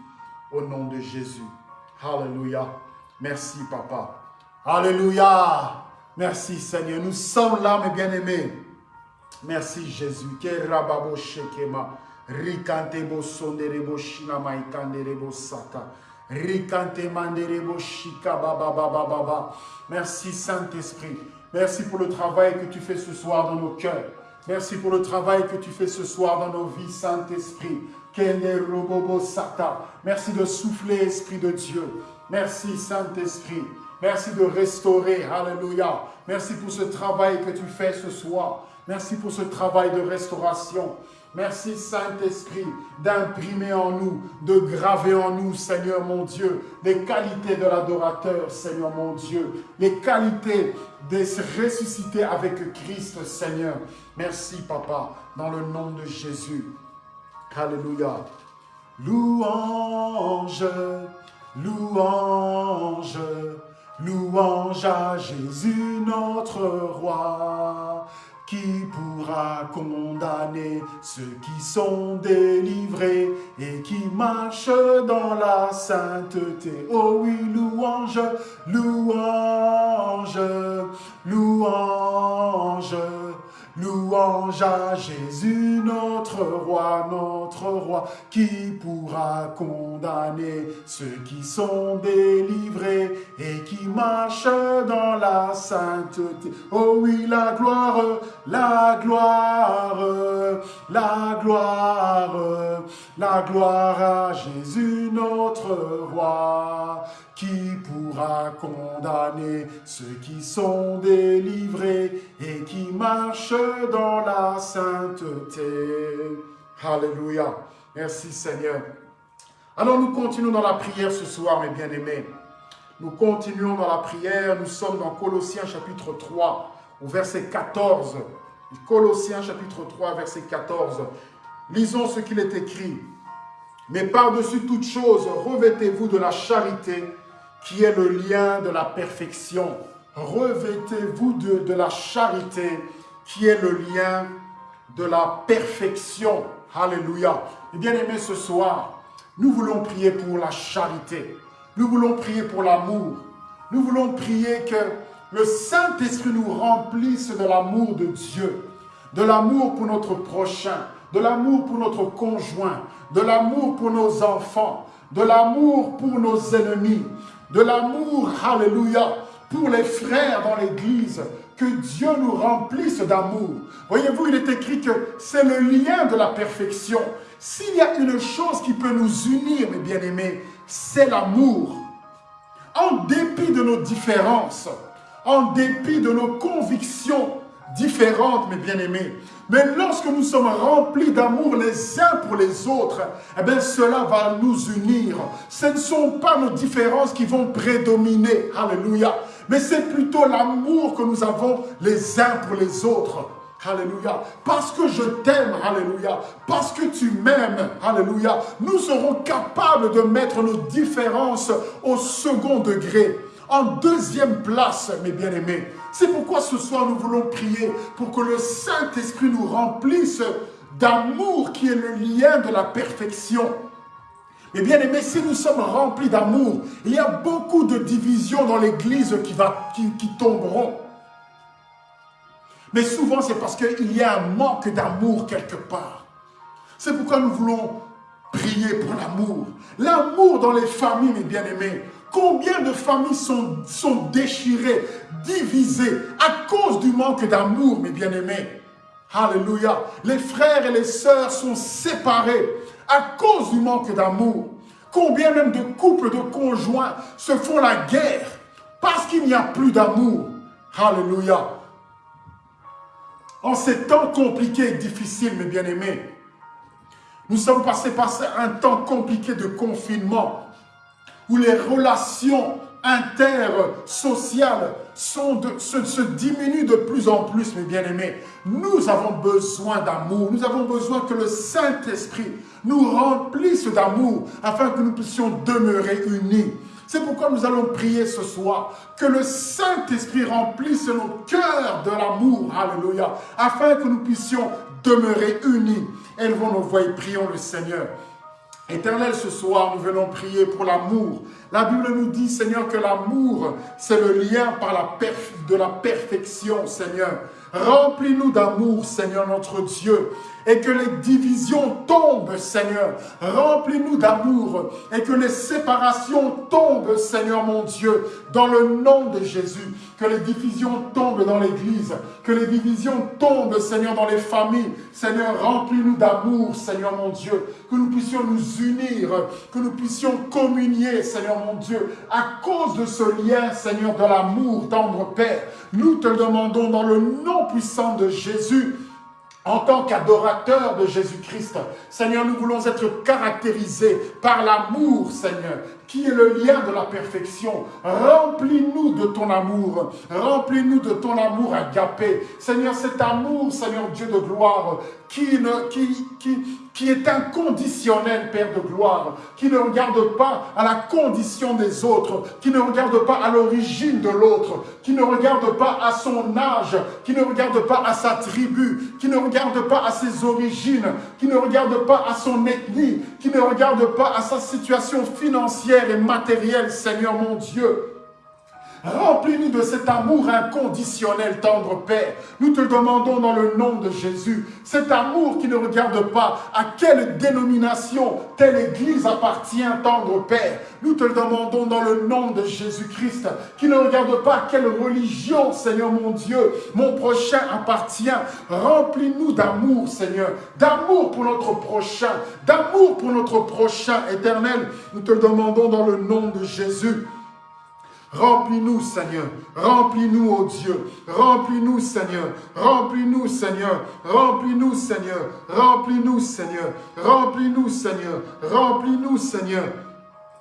Au nom de Jésus. Alléluia. Merci Papa. Alléluia. Merci Seigneur. Nous sommes là, mes bien-aimés. Merci Jésus. Sata. Rikante. Merci Saint-Esprit. Merci pour le travail que tu fais ce soir dans nos cœurs. Merci pour le travail que tu fais ce soir dans nos vies, Saint-Esprit. Merci de souffler, Esprit de Dieu. Merci, Saint-Esprit. Merci de restaurer. Alléluia. Merci pour ce travail que tu fais ce soir. Merci pour ce travail de restauration. Merci Saint-Esprit d'imprimer en nous, de graver en nous, Seigneur mon Dieu, les qualités de l'adorateur, Seigneur mon Dieu, les qualités de se ressusciter avec Christ, Seigneur. Merci, Papa, dans le nom de Jésus. Alléluia. Louange, louange, louange à Jésus notre roi qui pourra condamner ceux qui sont délivrés et qui marchent dans la sainteté? Oh oui, louange, louange, louange, Louange à Jésus, notre roi, notre roi, qui pourra condamner ceux qui sont délivrés et qui marchent dans la sainteté. Oh oui, la gloire, la gloire, la gloire, la gloire à Jésus, notre roi, qui pourra condamner ceux qui sont délivrés et qui marchent dans la sainteté? Alléluia. Merci Seigneur. Alors nous continuons dans la prière ce soir, mes bien-aimés. Nous continuons dans la prière. Nous sommes dans Colossiens chapitre 3, au verset 14. Colossiens chapitre 3, verset 14. Lisons ce qu'il est écrit. Mais par-dessus toute chose, revêtez-vous de la charité, qui est le lien de la perfection. Revêtez-vous de, la charité qui est le lien de la perfection. Alléluia. Et bien aimé, ce soir, nous voulons prier pour la charité. Nous voulons prier pour l'amour. Nous voulons prier que le Saint-Esprit nous remplisse de l'amour de Dieu, de l'amour pour notre prochain, de l'amour pour notre conjoint, de l'amour pour nos enfants, de l'amour pour nos ennemis, de l'amour, alléluia, pour les frères dans l'église, que Dieu nous remplisse d'amour. Voyez-vous, il est écrit que c'est le lien de la perfection. S'il y a une chose qui peut nous unir, mes bien-aimés, c'est l'amour. En dépit de nos différences, en dépit de nos convictions différentes, mes bien-aimés, mais lorsque nous sommes remplis d'amour les uns pour les autres, eh bien cela va nous unir. Ce ne sont pas nos différences qui vont prédominer. Alléluia. Mais c'est plutôt l'amour que nous avons les uns pour les autres. Alléluia. Parce que je t'aime, Alléluia. Parce que tu m'aimes, Alléluia. Nous serons capables de mettre nos différences au second degré. En deuxième place, mes bien-aimés, c'est pourquoi ce soir nous voulons prier pour que le Saint-Esprit nous remplisse d'amour qui est le lien de la perfection. Mais bien aimé, si nous sommes remplis d'amour, il y a beaucoup de divisions dans l'Église qui, qui, qui tomberont. Mais souvent, c'est parce qu'il y a un manque d'amour quelque part. C'est pourquoi nous voulons prier pour l'amour. L'amour dans les familles, mes bien-aimés. Combien de familles sont, déchirées, divisées à cause du manque d'amour, mes bien-aimés? Alléluia. Les frères et les sœurs sont séparés à cause du manque d'amour. Combien même de couples, de conjoints se font la guerre parce qu'il n'y a plus d'amour? Alléluia. En ces temps compliqués et difficiles, mes bien-aimés, nous sommes passés par un temps compliqué de confinement où les relations intersociales sont se, se diminuent de plus en plus, mes bien-aimés. Nous avons besoin d'amour. Nous avons besoin que le Saint-Esprit nous remplisse d'amour afin que nous puissions demeurer unis. C'est pourquoi nous allons prier ce soir, que le Saint-Esprit remplisse nos cœurs de l'amour, alléluia, afin que nous puissions demeurer unis. Élevons nos voix et prions le Seigneur. Éternel, ce soir, nous venons prier pour l'amour. La Bible nous dit, Seigneur, que l'amour, c'est le lien de la perfection, Seigneur. Remplis-nous d'amour, Seigneur notre Dieu, et que les divisions tombent, Seigneur. Remplis-nous d'amour, et que les séparations tombent, Seigneur mon Dieu, dans le nom de Jésus. Que les divisions tombent dans l'Église, que les divisions tombent, Seigneur, dans les familles. Seigneur, remplis-nous d'amour, Seigneur mon Dieu, que nous puissions nous unir, que nous puissions communier, Seigneur mon Dieu, à cause de ce lien, Seigneur, de l'amour, tendre Père. Nous te demandons dans le nom puissant de Jésus, en tant qu'adorateurs de Jésus-Christ, Seigneur, nous voulons être caractérisés par l'amour, Seigneur, qui est le lien de la perfection. Remplis-nous de ton amour. Remplis-nous de ton amour agapé. Seigneur, cet amour, Seigneur Dieu de gloire, qui, ne, qui, qui, qui est inconditionnel, Père de gloire, qui ne regarde pas à la condition des autres, qui ne regarde pas à l'origine de l'autre, qui ne regarde pas à son âge, qui ne regarde pas à sa tribu, qui ne regarde pas à ses origines, qui ne regarde pas à son ethnie, qui ne regarde pas à sa situation financière et matérielle, Seigneur mon Dieu. Remplis-nous de cet amour inconditionnel, tendre Père. Nous te demandons dans le nom de Jésus, cet amour qui ne regarde pas à quelle dénomination telle église appartient, tendre Père. Nous te le demandons dans le nom de Jésus-Christ, qui ne regarde pas à quelle religion, Seigneur mon Dieu, mon prochain appartient. Remplis-nous d'amour, Seigneur, d'amour pour notre prochain, d'amour pour notre prochain éternel. Nous te le demandons dans le nom de Jésus. Remplis-nous, Seigneur. Remplis-nous, ô Dieu. Remplis-nous, Seigneur. Remplis-nous, Seigneur. Remplis-nous, Seigneur. Remplis-nous, Seigneur. Remplis-nous, Seigneur. Remplis-nous, Seigneur.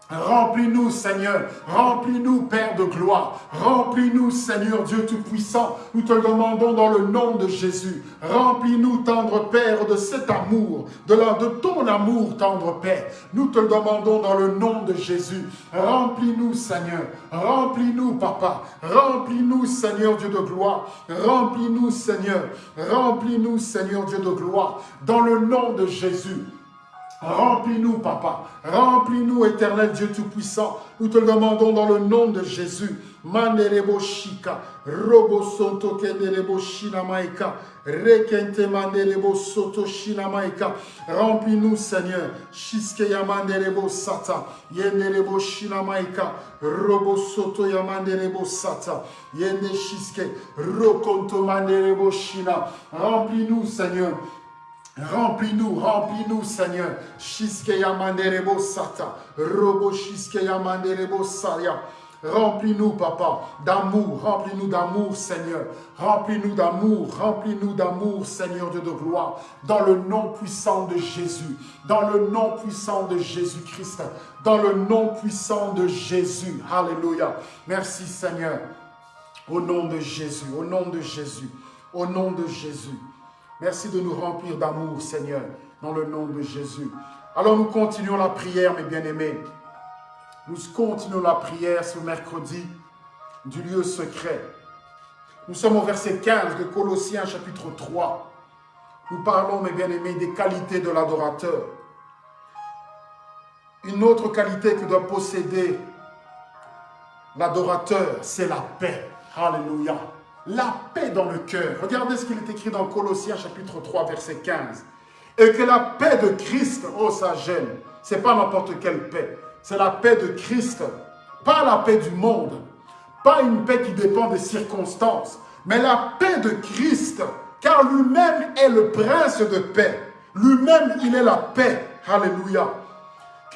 Remplis-nous, Seigneur. Remplis-nous, Père de gloire. Remplis-nous, Seigneur Dieu Tout-Puissant. Nous te demandons dans le nom de Jésus. Remplis-nous, tendre Père, de cet amour, de, ton amour, tendre Père. Nous te demandons dans le nom de Jésus. Remplis-nous, Seigneur. Remplis-nous, Papa. Remplis-nous, Seigneur Dieu de gloire. Remplis-nous, Seigneur. Remplis-nous, Seigneur Dieu de gloire. Dans le nom de Jésus. Remplis-nous, Papa. Remplis-nous, éternel Dieu Tout-Puissant. Nous te le demandons dans le nom de Jésus. Manderebo shika, robo kenderebo shinamaika, rekente manderebo soto shinamaika. Remplis-nous, Seigneur. Shiske yamanderebo sata, yenderebo shinamaika, robo soto yamanderebo sata, yende shiske, rokonto manderebo shina. Remplis-nous, Seigneur. Remplis-nous, remplis-nous, Seigneur. Shiskeya manderebo sata. Robo shiskeya manderebo saya. Remplis-nous, Papa, d'amour. Remplis-nous d'amour, Seigneur. Remplis-nous d'amour. Remplis-nous d'amour, Seigneur Dieu de gloire. Dans le nom puissant de Jésus. Dans le nom puissant de Jésus-Christ. Dans le nom puissant de Jésus. Alléluia. Merci, Seigneur. Au nom de Jésus. Au nom de Jésus. Au nom de Jésus. Merci de nous remplir d'amour, Seigneur, dans le nom de Jésus. Alors nous continuons la prière, mes bien-aimés. Nous continuons la prière ce mercredi du lieu secret. Nous sommes au verset 15 de Colossiens chapitre 3. Nous parlons, mes bien-aimés, des qualités de l'adorateur. Une autre qualité que doit posséder l'adorateur, c'est la paix. Alléluia la paix dans le cœur. Regardez ce qu'il est écrit dans Colossiens chapitre 3, verset 15. Et que la paix de Christ, oh ça gêne, c'est pas n'importe quelle paix, c'est la paix de Christ, pas la paix du monde, pas une paix qui dépend des circonstances, mais la paix de Christ, car lui-même est le prince de paix. Lui-même, il est la paix. Alléluia.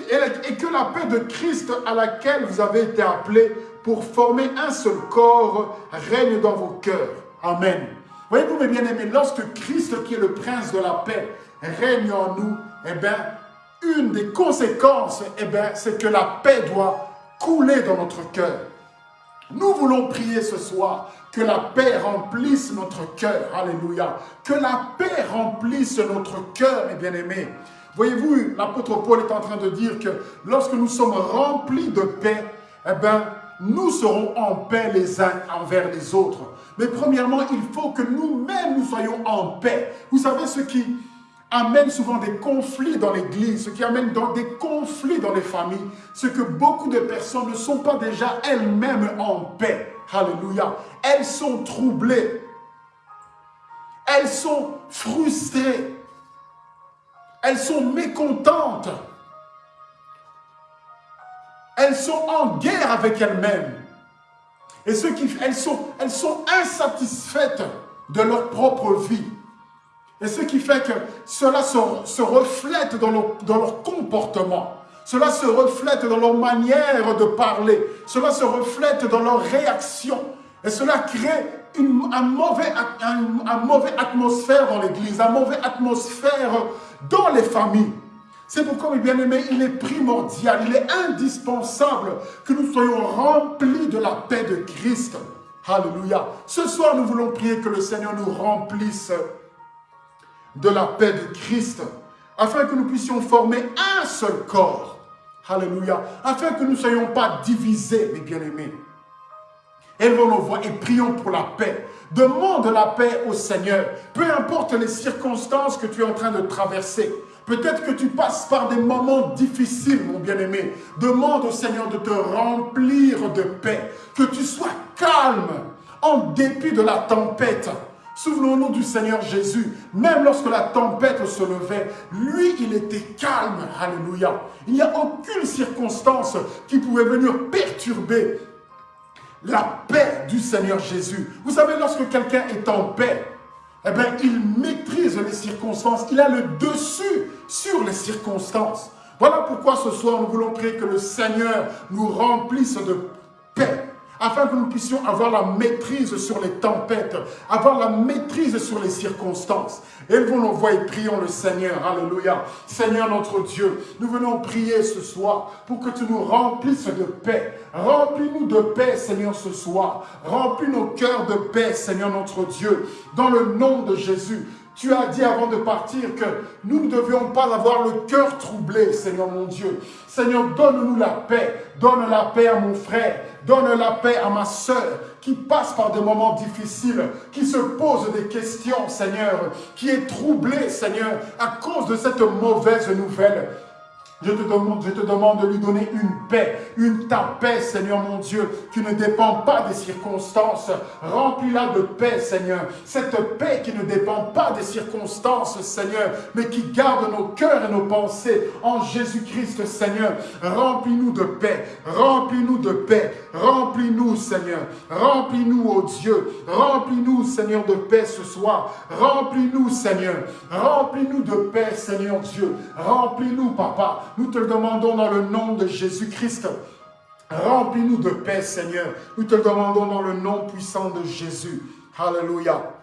Et que la paix de Christ à laquelle vous avez été appelés pour former un seul corps règne dans vos cœurs. Amen. Voyez-vous, mes bien-aimés, lorsque Christ, qui est le prince de la paix, règne en nous, eh bien, une des conséquences, eh bien, c'est que la paix doit couler dans notre cœur. Nous voulons prier ce soir que la paix remplisse notre cœur. Alléluia. Que la paix remplisse notre cœur, mes bien-aimés. Voyez-vous, l'apôtre Paul est en train de dire que lorsque nous sommes remplis de paix, eh bien, nous serons en paix les uns envers les autres. Mais premièrement, il faut que nous-mêmes nous soyons en paix. Vous savez ce qui amène souvent des conflits dans l'église, ce qui amène dans des conflits dans les familles, c'est que beaucoup de personnes ne sont pas déjà elles-mêmes en paix. Alléluia. Elles sont troublées. Elles sont frustrées. Elles sont mécontentes. Elles sont en guerre avec elles-mêmes. Et ce qui, elles, sont, sont insatisfaites de leur propre vie. Et ce qui fait que cela se, reflète dans leur, comportement. Cela se reflète dans leur manière de parler. Cela se reflète dans leur réaction. Et cela crée une un un, mauvais atmosphère dans l'église, un mauvais atmosphère dans les familles. C'est pourquoi, mes bien-aimés, il est primordial, il est indispensable que nous soyons remplis de la paix de Christ. Alléluia. Ce soir, nous voulons prier que le Seigneur nous remplisse de la paix de Christ, afin que nous puissions former un seul corps. Alléluia. Afin que nous ne soyons pas divisés, mes bien-aimés. Élevons nos voix et prions pour la paix. Demande la paix au Seigneur. Peu importe les circonstances que tu es en train de traverser. Peut-être que tu passes par des moments difficiles, mon bien-aimé. Demande au Seigneur de te remplir de paix. Que tu sois calme en dépit de la tempête. Souvenons-nous du Seigneur Jésus. Même lorsque la tempête se levait, lui, il était calme. Alléluia. Il n'y a aucune circonstance qui pouvait venir perturber la paix du Seigneur Jésus. Vous savez, lorsque quelqu'un est en paix, eh bien, il maîtrise les circonstances. Il a le dessus sur les circonstances. Voilà pourquoi ce soir, nous voulons prier que le Seigneur nous remplisse de paix afin que nous puissions avoir la maîtrise sur les tempêtes, avoir la maîtrise sur les circonstances. Élevons nos voix et prions le Seigneur. Alléluia. Seigneur notre Dieu, nous venons prier ce soir pour que tu nous remplisses de paix. Remplis-nous de paix, Seigneur, ce soir. Remplis nos cœurs de paix, Seigneur notre Dieu. Dans le nom de Jésus, tu as dit avant de partir que nous ne devions pas avoir le cœur troublé, Seigneur mon Dieu. Seigneur, donne-nous la paix. Donne la paix à mon frère. Donne la paix à ma soeur qui passe par des moments difficiles, qui se pose des questions, Seigneur, qui est troublée, Seigneur, à cause de cette mauvaise nouvelle. Je te, demande, de lui donner une paix, une ta paix, Seigneur mon Dieu, qui ne dépend pas des circonstances. Remplis-la de paix, Seigneur. Cette paix qui ne dépend pas des circonstances, Seigneur, mais qui garde nos cœurs et nos pensées en Jésus-Christ, Seigneur. Remplis-nous de paix, remplis-nous de paix, remplis-nous, Seigneur. Remplis-nous, ô Dieu. Remplis-nous, Seigneur, de paix ce soir. Remplis-nous, Seigneur. Remplis-nous de paix, Seigneur Dieu. Remplis-nous, Papa. Nous te le demandons dans le nom de Jésus-Christ. Remplis-nous de paix, Seigneur. Nous te le demandons dans le nom puissant de Jésus. Alléluia.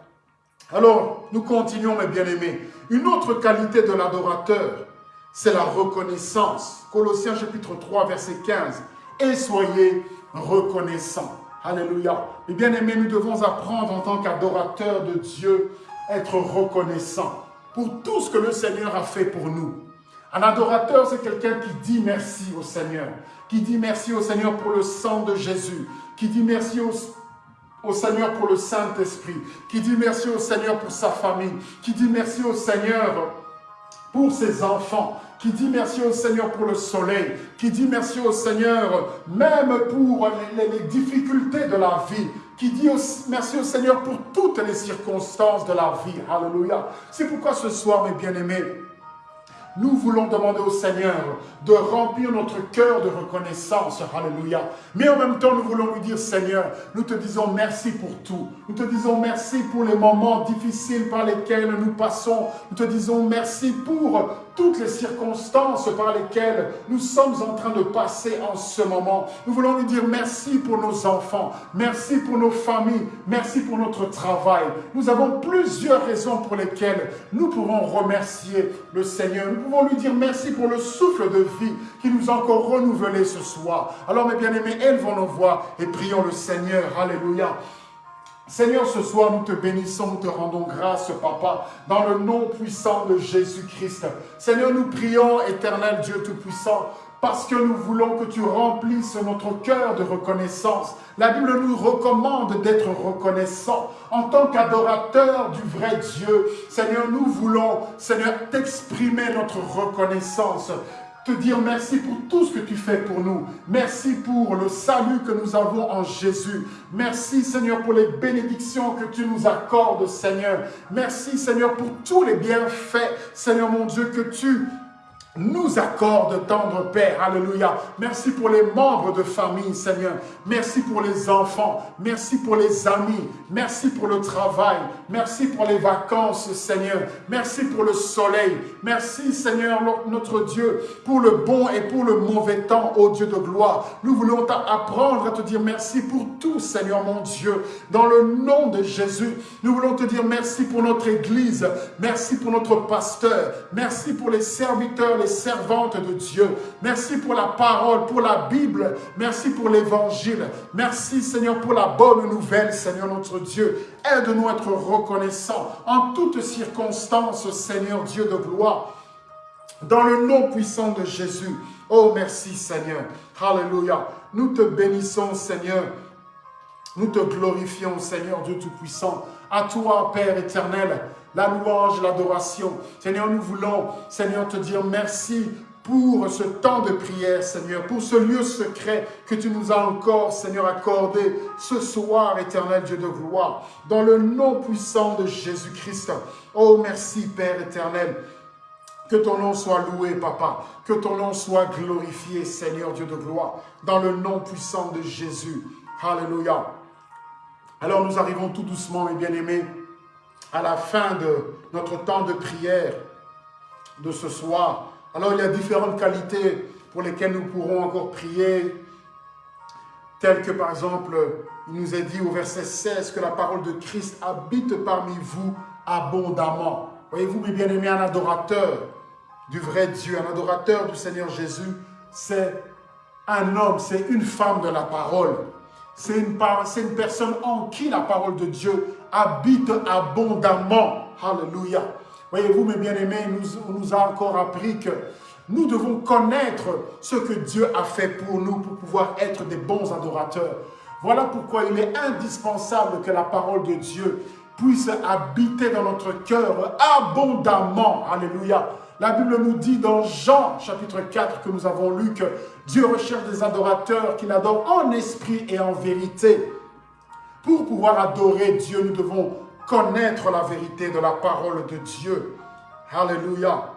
Alors, nous continuons, mes bien-aimés. Une autre qualité de l'adorateur, c'est la reconnaissance. Colossiens chapitre 3, verset 15. Et soyez reconnaissants. Alléluia. Mes bien-aimés, nous devons apprendre en tant qu'adorateurs de Dieu, être reconnaissants pour tout ce que le Seigneur a fait pour nous. Un adorateur, c'est quelqu'un qui dit merci au Seigneur, qui dit merci au Seigneur pour le sang de Jésus, qui dit merci au, Seigneur pour le Saint-Esprit, qui dit merci au Seigneur pour sa famille, qui dit merci au Seigneur pour ses enfants, qui dit merci au Seigneur pour le soleil, qui dit merci au Seigneur même pour les, difficultés de la vie, qui dit merci au Seigneur pour toutes les circonstances de la vie. Alléluia. C'est pourquoi ce soir, mes bien-aimés, nous voulons demander au Seigneur de remplir notre cœur de reconnaissance. Alléluia. Mais en même temps, nous voulons lui dire, Seigneur, nous te disons merci pour tout. Nous te disons merci pour les moments difficiles par lesquels nous passons. Nous te disons merci pour toutes les circonstances par lesquelles nous sommes en train de passer en ce moment. Nous voulons lui dire merci pour nos enfants, merci pour nos familles, merci pour notre travail. Nous avons plusieurs raisons pour lesquelles nous pouvons remercier le Seigneur. Nous pouvons lui dire merci pour le souffle de vie qui nous a encore renouvelé ce soir. Alors mes bien-aimés, élevons nos voix et prions le Seigneur. Alléluia. Seigneur, ce soir, nous te bénissons, nous te rendons grâce, Papa, dans le nom puissant de Jésus-Christ. Seigneur, nous prions, éternel Dieu Tout-Puissant, parce que nous voulons que tu remplisses notre cœur de reconnaissance. La Bible nous recommande d'être reconnaissants en tant qu'adorateurs du vrai Dieu. Seigneur, nous voulons, Seigneur, t'exprimer notre reconnaissance te dire merci pour tout ce que tu fais pour nous. Merci pour le salut que nous avons en Jésus. Merci Seigneur pour les bénédictions que tu nous accordes Seigneur. Merci Seigneur pour tous les bienfaits Seigneur mon Dieu que tu nous accorde, tendre Père. Alléluia. Merci pour les membres de famille, Seigneur. Merci pour les enfants. Merci pour les amis. Merci pour le travail. Merci pour les vacances, Seigneur. Merci pour le soleil. Merci, Seigneur, notre Dieu, pour le bon et pour le mauvais temps, ô Dieu de gloire. Nous voulons apprendre à te dire merci pour tout, Seigneur mon Dieu. Dans le nom de Jésus, nous voulons te dire merci pour notre Église. Merci pour notre pasteur. Merci pour les serviteurs, les servante de Dieu. Merci pour la parole, pour la Bible. Merci pour l'évangile. Merci Seigneur pour la bonne nouvelle, Seigneur notre Dieu. Aide-nous à être reconnaissants en toutes circonstances, Seigneur Dieu de gloire. Dans le nom puissant de Jésus. Oh, merci Seigneur. Alléluia. Nous te bénissons, Seigneur. Nous te glorifions, Seigneur Dieu Tout-Puissant. À toi, Père éternel, la louange, l'adoration. Seigneur, nous voulons, Seigneur, te dire merci pour ce temps de prière, Seigneur, pour ce lieu secret que tu nous as encore, Seigneur, accordé ce soir, éternel Dieu de gloire, dans le nom puissant de Jésus-Christ. Oh, merci, Père éternel. Que ton nom soit loué, Papa. Que ton nom soit glorifié, Seigneur Dieu de gloire, dans le nom puissant de Jésus. Alléluia. Alors nous arrivons tout doucement, mes bien-aimés, à la fin de notre temps de prière de ce soir. Alors il y a différentes qualités pour lesquelles nous pourrons encore prier, telles que par exemple, il nous est dit au verset 16 que la parole de Christ habite parmi vous abondamment. Voyez-vous, mes bien-aimés, un adorateur du vrai Dieu, un adorateur du Seigneur Jésus, c'est un homme, c'est une femme de la parole. C'est une, une personne en qui la parole de Dieu habite abondamment. Alléluia. Voyez-vous, mes bien-aimés, nous, nous a encore appris que nous devons connaître ce que Dieu a fait pour nous pour pouvoir être des bons adorateurs. Voilà pourquoi il est indispensable que la parole de Dieu puisse habiter dans notre cœur abondamment. Alléluia. La Bible nous dit dans Jean chapitre 4 que nous avons lu que Dieu recherche des adorateurs qui l'adorent en esprit et en vérité. Pour pouvoir adorer Dieu, nous devons connaître la vérité de la parole de Dieu. Alléluia.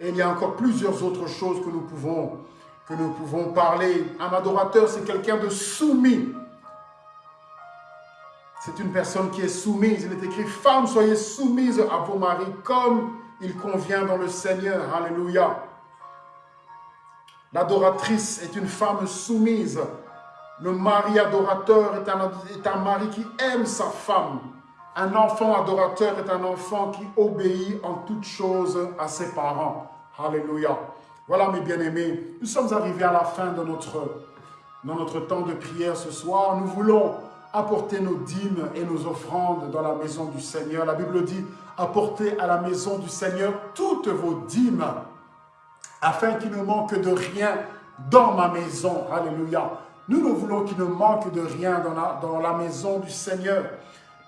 Et il y a encore plusieurs autres choses que nous pouvons, que nous pouvons parler. Un adorateur, c'est quelqu'un de soumis. C'est une personne qui est soumise. Il est écrit, femmes, soyez soumises à vos maris comme il convient dans le Seigneur. Alléluia. L'adoratrice est une femme soumise. Le mari adorateur est un, mari qui aime sa femme. Un enfant adorateur est un enfant qui obéit en toutes choses à ses parents. Alléluia. Voilà mes bien-aimés, nous sommes arrivés à la fin de notre, de notre temps de prière ce soir. Nous voulons apporter nos dîmes et nos offrandes dans la maison du Seigneur. La Bible dit, apportez à la maison du Seigneur toutes vos dîmes afin qu'il ne manque de rien dans ma maison. Alléluia. Nous ne voulons qu'il ne manque de rien dans la, maison du Seigneur.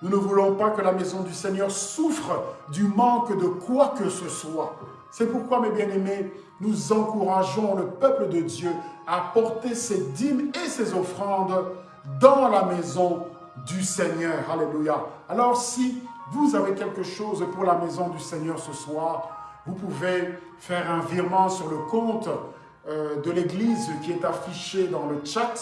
Nous ne voulons pas que la maison du Seigneur souffre du manque de quoi que ce soit. C'est pourquoi, mes bien-aimés, nous encourageons le peuple de Dieu à porter ses dîmes et ses offrandes dans la maison du Seigneur. Alléluia. Alors, si vous avez quelque chose pour la maison du Seigneur ce soir, vous pouvez faire un virement sur le compte euh, de l'Église qui est affiché dans le chat.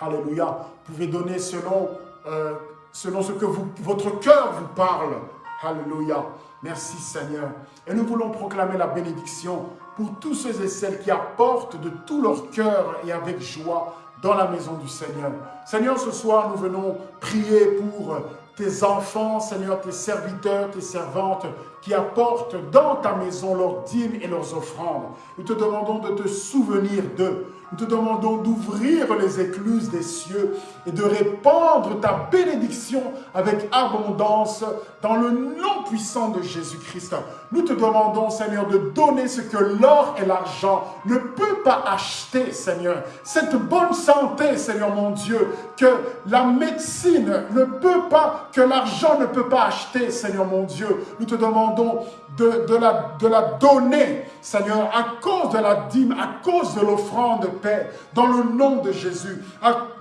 Alléluia. Vous pouvez donner selon, euh, selon ce que votre cœur vous parle. Alléluia. Merci Seigneur. Et nous voulons proclamer la bénédiction pour tous ceux et celles qui apportent de tout leur cœur et avec joie dans la maison du Seigneur. Seigneur, ce soir, nous venons prier pour tes enfants, Seigneur, tes serviteurs, tes servantes, qui apportent dans ta maison leurs dîmes et leurs offrandes. Nous te demandons de te souvenir d'eux. Nous te demandons d'ouvrir les écluses des cieux et de répandre ta bénédiction avec abondance dans le nom puissant de Jésus-Christ. Nous te demandons, Seigneur, de donner ce que l'or et l'argent ne peuvent pas acheter, Seigneur. Cette bonne santé, Seigneur mon Dieu, que la médecine ne peut pas, que l'argent ne peut pas acheter, Seigneur mon Dieu. Nous te demandons de, la, donner, Seigneur, à cause de la dîme, à cause de l'offrande de paix, dans le nom de Jésus.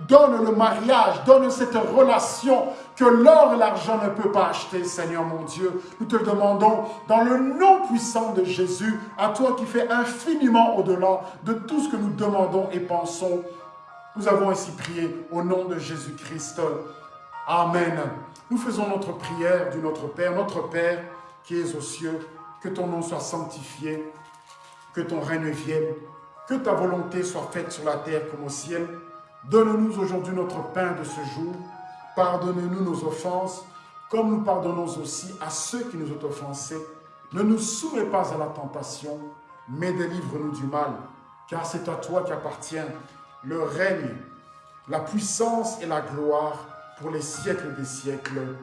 Donne le mariage, donne cette relation que l'or et l'argent ne peuvent pas acheter, Seigneur mon Dieu. Nous te demandons, dans le nom puissant de Jésus, à toi qui fais infiniment au-delà de tout ce que nous demandons et pensons. Nous avons ainsi prié au nom de Jésus-Christ. Amen. Nous faisons notre prière du Notre Père, notre Père qui es aux cieux, que ton nom soit sanctifié, que ton règne vienne, que ta volonté soit faite sur la terre comme au ciel. Donne-nous aujourd'hui notre pain de ce jour. Pardonne-nous nos offenses, comme nous pardonnons aussi à ceux qui nous ont offensés. Ne nous soumets pas à la tentation, mais délivre-nous du mal, car c'est à toi qu'appartient le règne, la puissance et la gloire pour les siècles des siècles.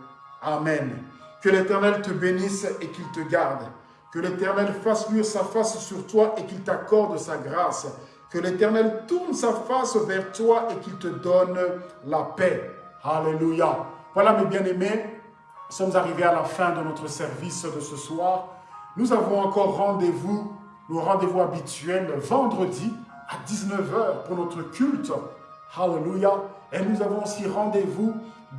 Amen. Que l'Éternel te bénisse et qu'il te garde. Que l'Éternel fasse luire sa face sur toi et qu'il t'accorde sa grâce. Que l'Éternel tourne sa face vers toi et qu'il te donne la paix. Alléluia. Voilà mes bien-aimés, nous sommes arrivés à la fin de notre service de ce soir. Nous avons encore rendez-vous, nos rendez-vous habituels, vendredi à 19h pour notre culte. Alléluia. Et nous avons aussi rendez-vous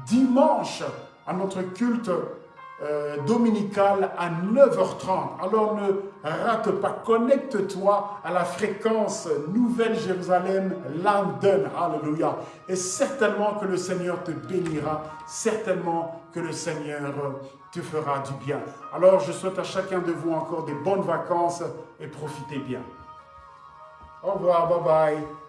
dimanche à notre culte euh, dominical à 9h30. Alors ne rate pas, connecte-toi à la fréquence Nouvelle Jérusalem London. Alléluia. Et certainement que le Seigneur te bénira, certainement que le Seigneur te fera du bien. Alors je souhaite à chacun de vous encore des bonnes vacances et profitez bien. Au revoir, bye bye.